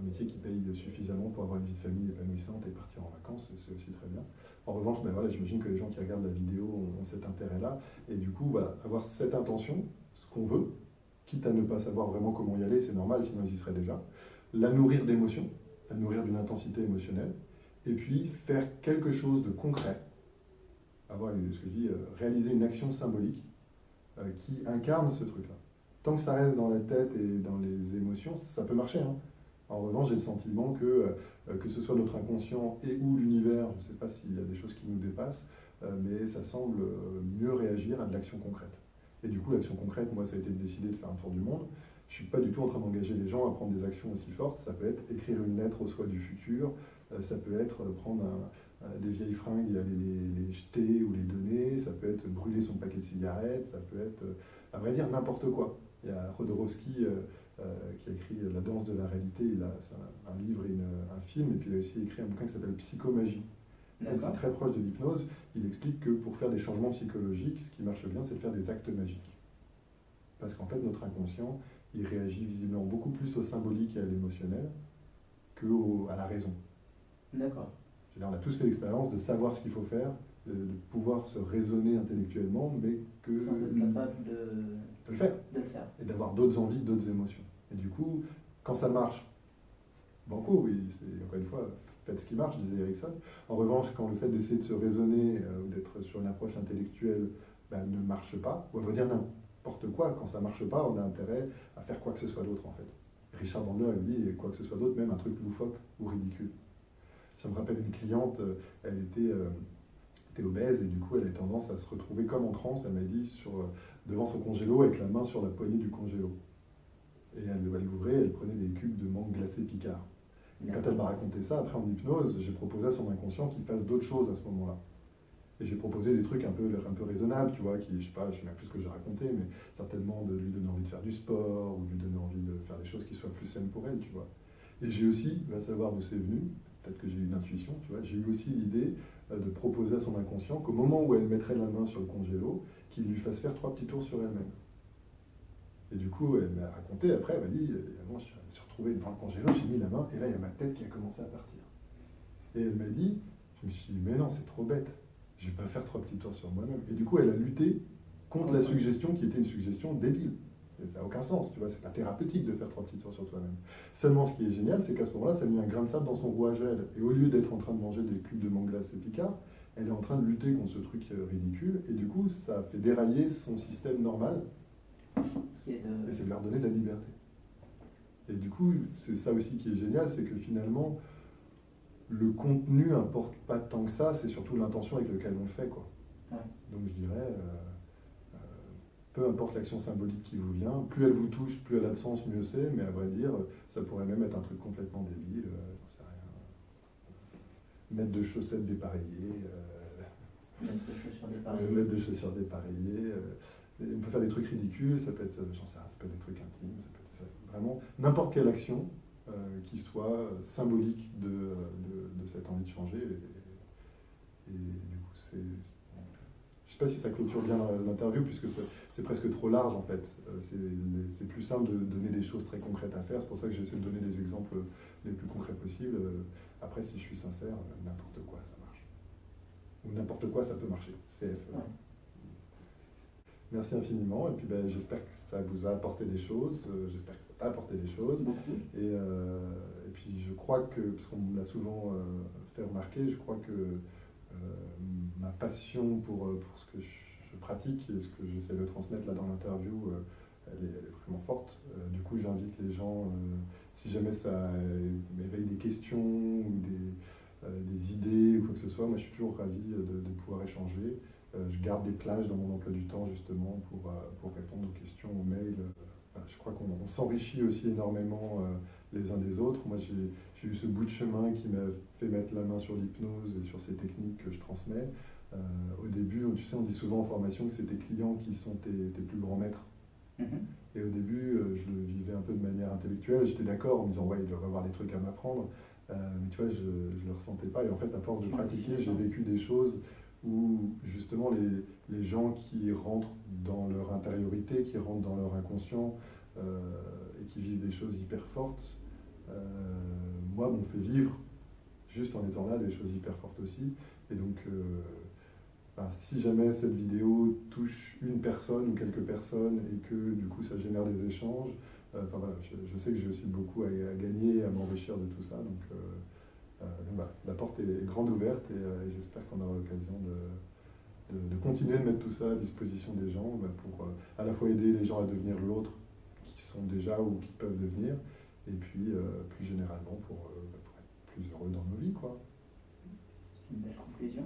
Un métier qui paye suffisamment pour avoir une vie de famille épanouissante et partir en vacances, c'est aussi très bien. En revanche, ben voilà, j'imagine que les gens qui regardent la vidéo ont, cet intérêt-là. Et du coup, voilà, avoir cette intention, ce qu'on veut, quitte à ne pas savoir vraiment comment y aller, c'est normal, sinon ils y seraient déjà. La nourrir d'émotions, à nourrir d'une intensité émotionnelle, et puis faire quelque chose de concret, avoir ce que je dis, euh, réaliser une action symbolique euh, qui incarne ce truc-là. Tant que ça reste dans la tête et dans les émotions, ça peut marcher. Hein. En revanche, j'ai le sentiment que, euh, que ce soit notre inconscient et ou l'univers, je ne sais pas s'il y a des choses qui nous dépassent, mais ça semble mieux réagir à de l'action concrète. Et du coup, l'action concrète, moi, ça a été de décider de faire un tour du monde je ne suis pas du tout en train d'engager les gens à prendre des actions aussi fortes. Ça peut être écrire une lettre au soi du futur, euh, ça peut être prendre des vieilles fringues et aller les, jeter ou les donner, ça peut être brûler son paquet de cigarettes, ça peut être, euh, à vrai dire, n'importe quoi. Il y a Rodorowski, euh, qui a écrit La danse de la réalité. Il a un, un, livre et un film, et puis il a aussi écrit un bouquin qui s'appelle Psychomagie. C'est très proche de l'hypnose. Il explique que pour faire des changements psychologiques, ce qui marche bien, c'est de faire des actes magiques. Parce qu'en fait, notre inconscient, il réagit visiblement beaucoup plus au symbolique et à l'émotionnel qu'à la raison. D'accord. On a tous fait l'expérience de savoir ce qu'il faut faire, de, pouvoir se raisonner intellectuellement, mais que. Sans être capable de, le faire. De le faire. Et d'avoir d'autres envies, d'autres émotions. Et du coup, quand ça marche, banco, oui, c'est encore une fois, faites ce qui marche, disait Erickson. En revanche, quand le fait d'essayer de se raisonner euh, ou d'être sur une approche intellectuelle ben, ne marche pas, ou à vrai dire n'importe quoi, quand ça ne marche pas, on a intérêt à faire quoi que ce soit d'autre en fait. Richard Bandler, il dit quoi que ce soit d'autre, même un truc loufoque ou ridicule. Ça me rappelle une cliente, euh, elle était, euh, obèse et du coup elle a tendance à se retrouver comme en transe, elle m'a dit, sur, devant son congélo avec la main sur la poignée du congélo. Et elle, elle ouvrait, elle prenait des cubes de mangue glacé Picard. Quand elle m'a raconté ça, après en hypnose, j'ai proposé à son inconscient qu'il fasse d'autres choses à ce moment-là. Et j'ai proposé des trucs un peu, un peu raisonnables, tu vois, qui, je sais pas, je sais même plus ce que j'ai raconté, mais certainement de lui donner envie de faire du sport, ou de lui donner envie de faire des choses qui soient plus saines pour elle, tu vois. Et j'ai aussi, va savoir d'où c'est venu, peut-être que j'ai eu une intuition, tu vois, j'ai eu aussi l'idée euh, de proposer à son inconscient qu'au moment où elle mettrait la main sur le congélo, qu'il lui fasse faire trois petits tours sur elle-même. Et du coup, elle m'a raconté, après, elle m'a dit, moi, je me suis retrouvé devant le congélo, j'ai mis la main, et là, il y a ma tête qui a commencé à partir. Et elle m'a dit, je me suis dit, mais non, c'est trop bête, je ne vais pas faire trois petits tours sur moi-même. Et du coup, elle a lutté contre la suggestion qui était une suggestion débile. Ça n'a aucun sens, tu vois, c'est pas thérapeutique de faire trois petits tours sur toi-même. Seulement, ce qui est génial, c'est qu'à ce moment-là, ça a mis un grain de sable dans son rouage à elle. Et au lieu d'être en train de manger des cubes de mangue et picard, elle est en train de lutter contre ce truc euh, ridicule. Et du coup, ça fait dérailler son système normal. Et c'est de leur donner de la liberté. Et du coup, c'est ça aussi qui est génial, c'est que finalement, le contenu n'importe pas tant que ça, c'est surtout l'intention avec laquelle on le fait. Quoi. Donc je dirais, euh, peu importe l'action symbolique qui vous vient, plus elle vous touche, plus elle a de sens, mieux c'est, mais à vrai dire, ça pourrait même être un truc complètement débile, euh, j'en sais rien. Mettre de chaussettes dépareillées. mettre de chaussures dépareillées. mettre de chaussures dépareillées. on peut faire des trucs ridicules, ça peut être, j'en sais rien, ça peut être des trucs intimes, ça peut vraiment n'importe quelle action euh, qui soit symbolique de, de, cette envie de changer. Et, du coup, c'est. Je ne sais pas si ça clôture bien l'interview, puisque c'est presque trop large en fait. Euh, c'est plus simple de donner des choses très concrètes à faire. C'est pour ça que j'ai essayé de donner des exemples les plus concrets possibles. Euh, après, si je suis sincère, n'importe quoi, ça marche. Ou n'importe quoi, ça peut marcher. CF. Merci infiniment. Et puis ben, j'espère que ça vous a apporté des choses. Euh, j'espère que ça t'a apporté des choses. Et, euh, et, puis je crois que, parce qu'on me l'a souvent euh, fait remarquer, je crois que ma passion pour, pour ce que je, pratique et ce que j'essaie de transmettre là dans l'interview, elle, est vraiment forte. du coup, j'invite les gens, si jamais ça m'éveille des questions ou des, des, idées ou quoi que ce soit, moi je suis toujours ravi de, pouvoir échanger. Euh, je garde des plages dans mon emploi du temps justement pour, euh, pour répondre aux questions, aux mails. Euh, je crois qu'on s'enrichit aussi énormément les uns des autres. Moi, j'ai eu ce bout de chemin qui m'a fait mettre la main sur l'hypnose et sur ces techniques que je transmets. Au début, tu sais, on dit souvent en formation que c'est tes clients qui sont tes, plus grands maîtres. Mm-hmm. Et au début, je le vivais un peu de manière intellectuelle. J'étais d'accord en me disant, ouais, il doit avoir des trucs à m'apprendre. mais tu vois, je ne le ressentais pas. Et en fait, à force de pratiquer, j'ai vécu des choses où justement les, les, gens qui rentrent dans leur intériorité, qui rentrent dans leur inconscient euh, et qui vivent des choses hyper fortes, euh, moi, m'ont fait vivre, juste en étant là, des choses hyper fortes aussi. Et donc, euh, si jamais cette vidéo touche une personne ou quelques personnes et que du coup ça génère des échanges, enfin voilà, je, sais que j'ai aussi beaucoup à, gagner, à m'enrichir de tout ça. Donc, euh, la porte est grande ouverte euh, et, j'espère qu'on aura l'occasion de, continuer de mettre tout ça à disposition des gens bah, pour euh, à la fois aider les gens à devenir l'autre qui sont déjà ou qui peuvent devenir, et puis plus généralement pour, bah, pour, être plus heureux dans nos vies. Quoi. Une belle conclusion.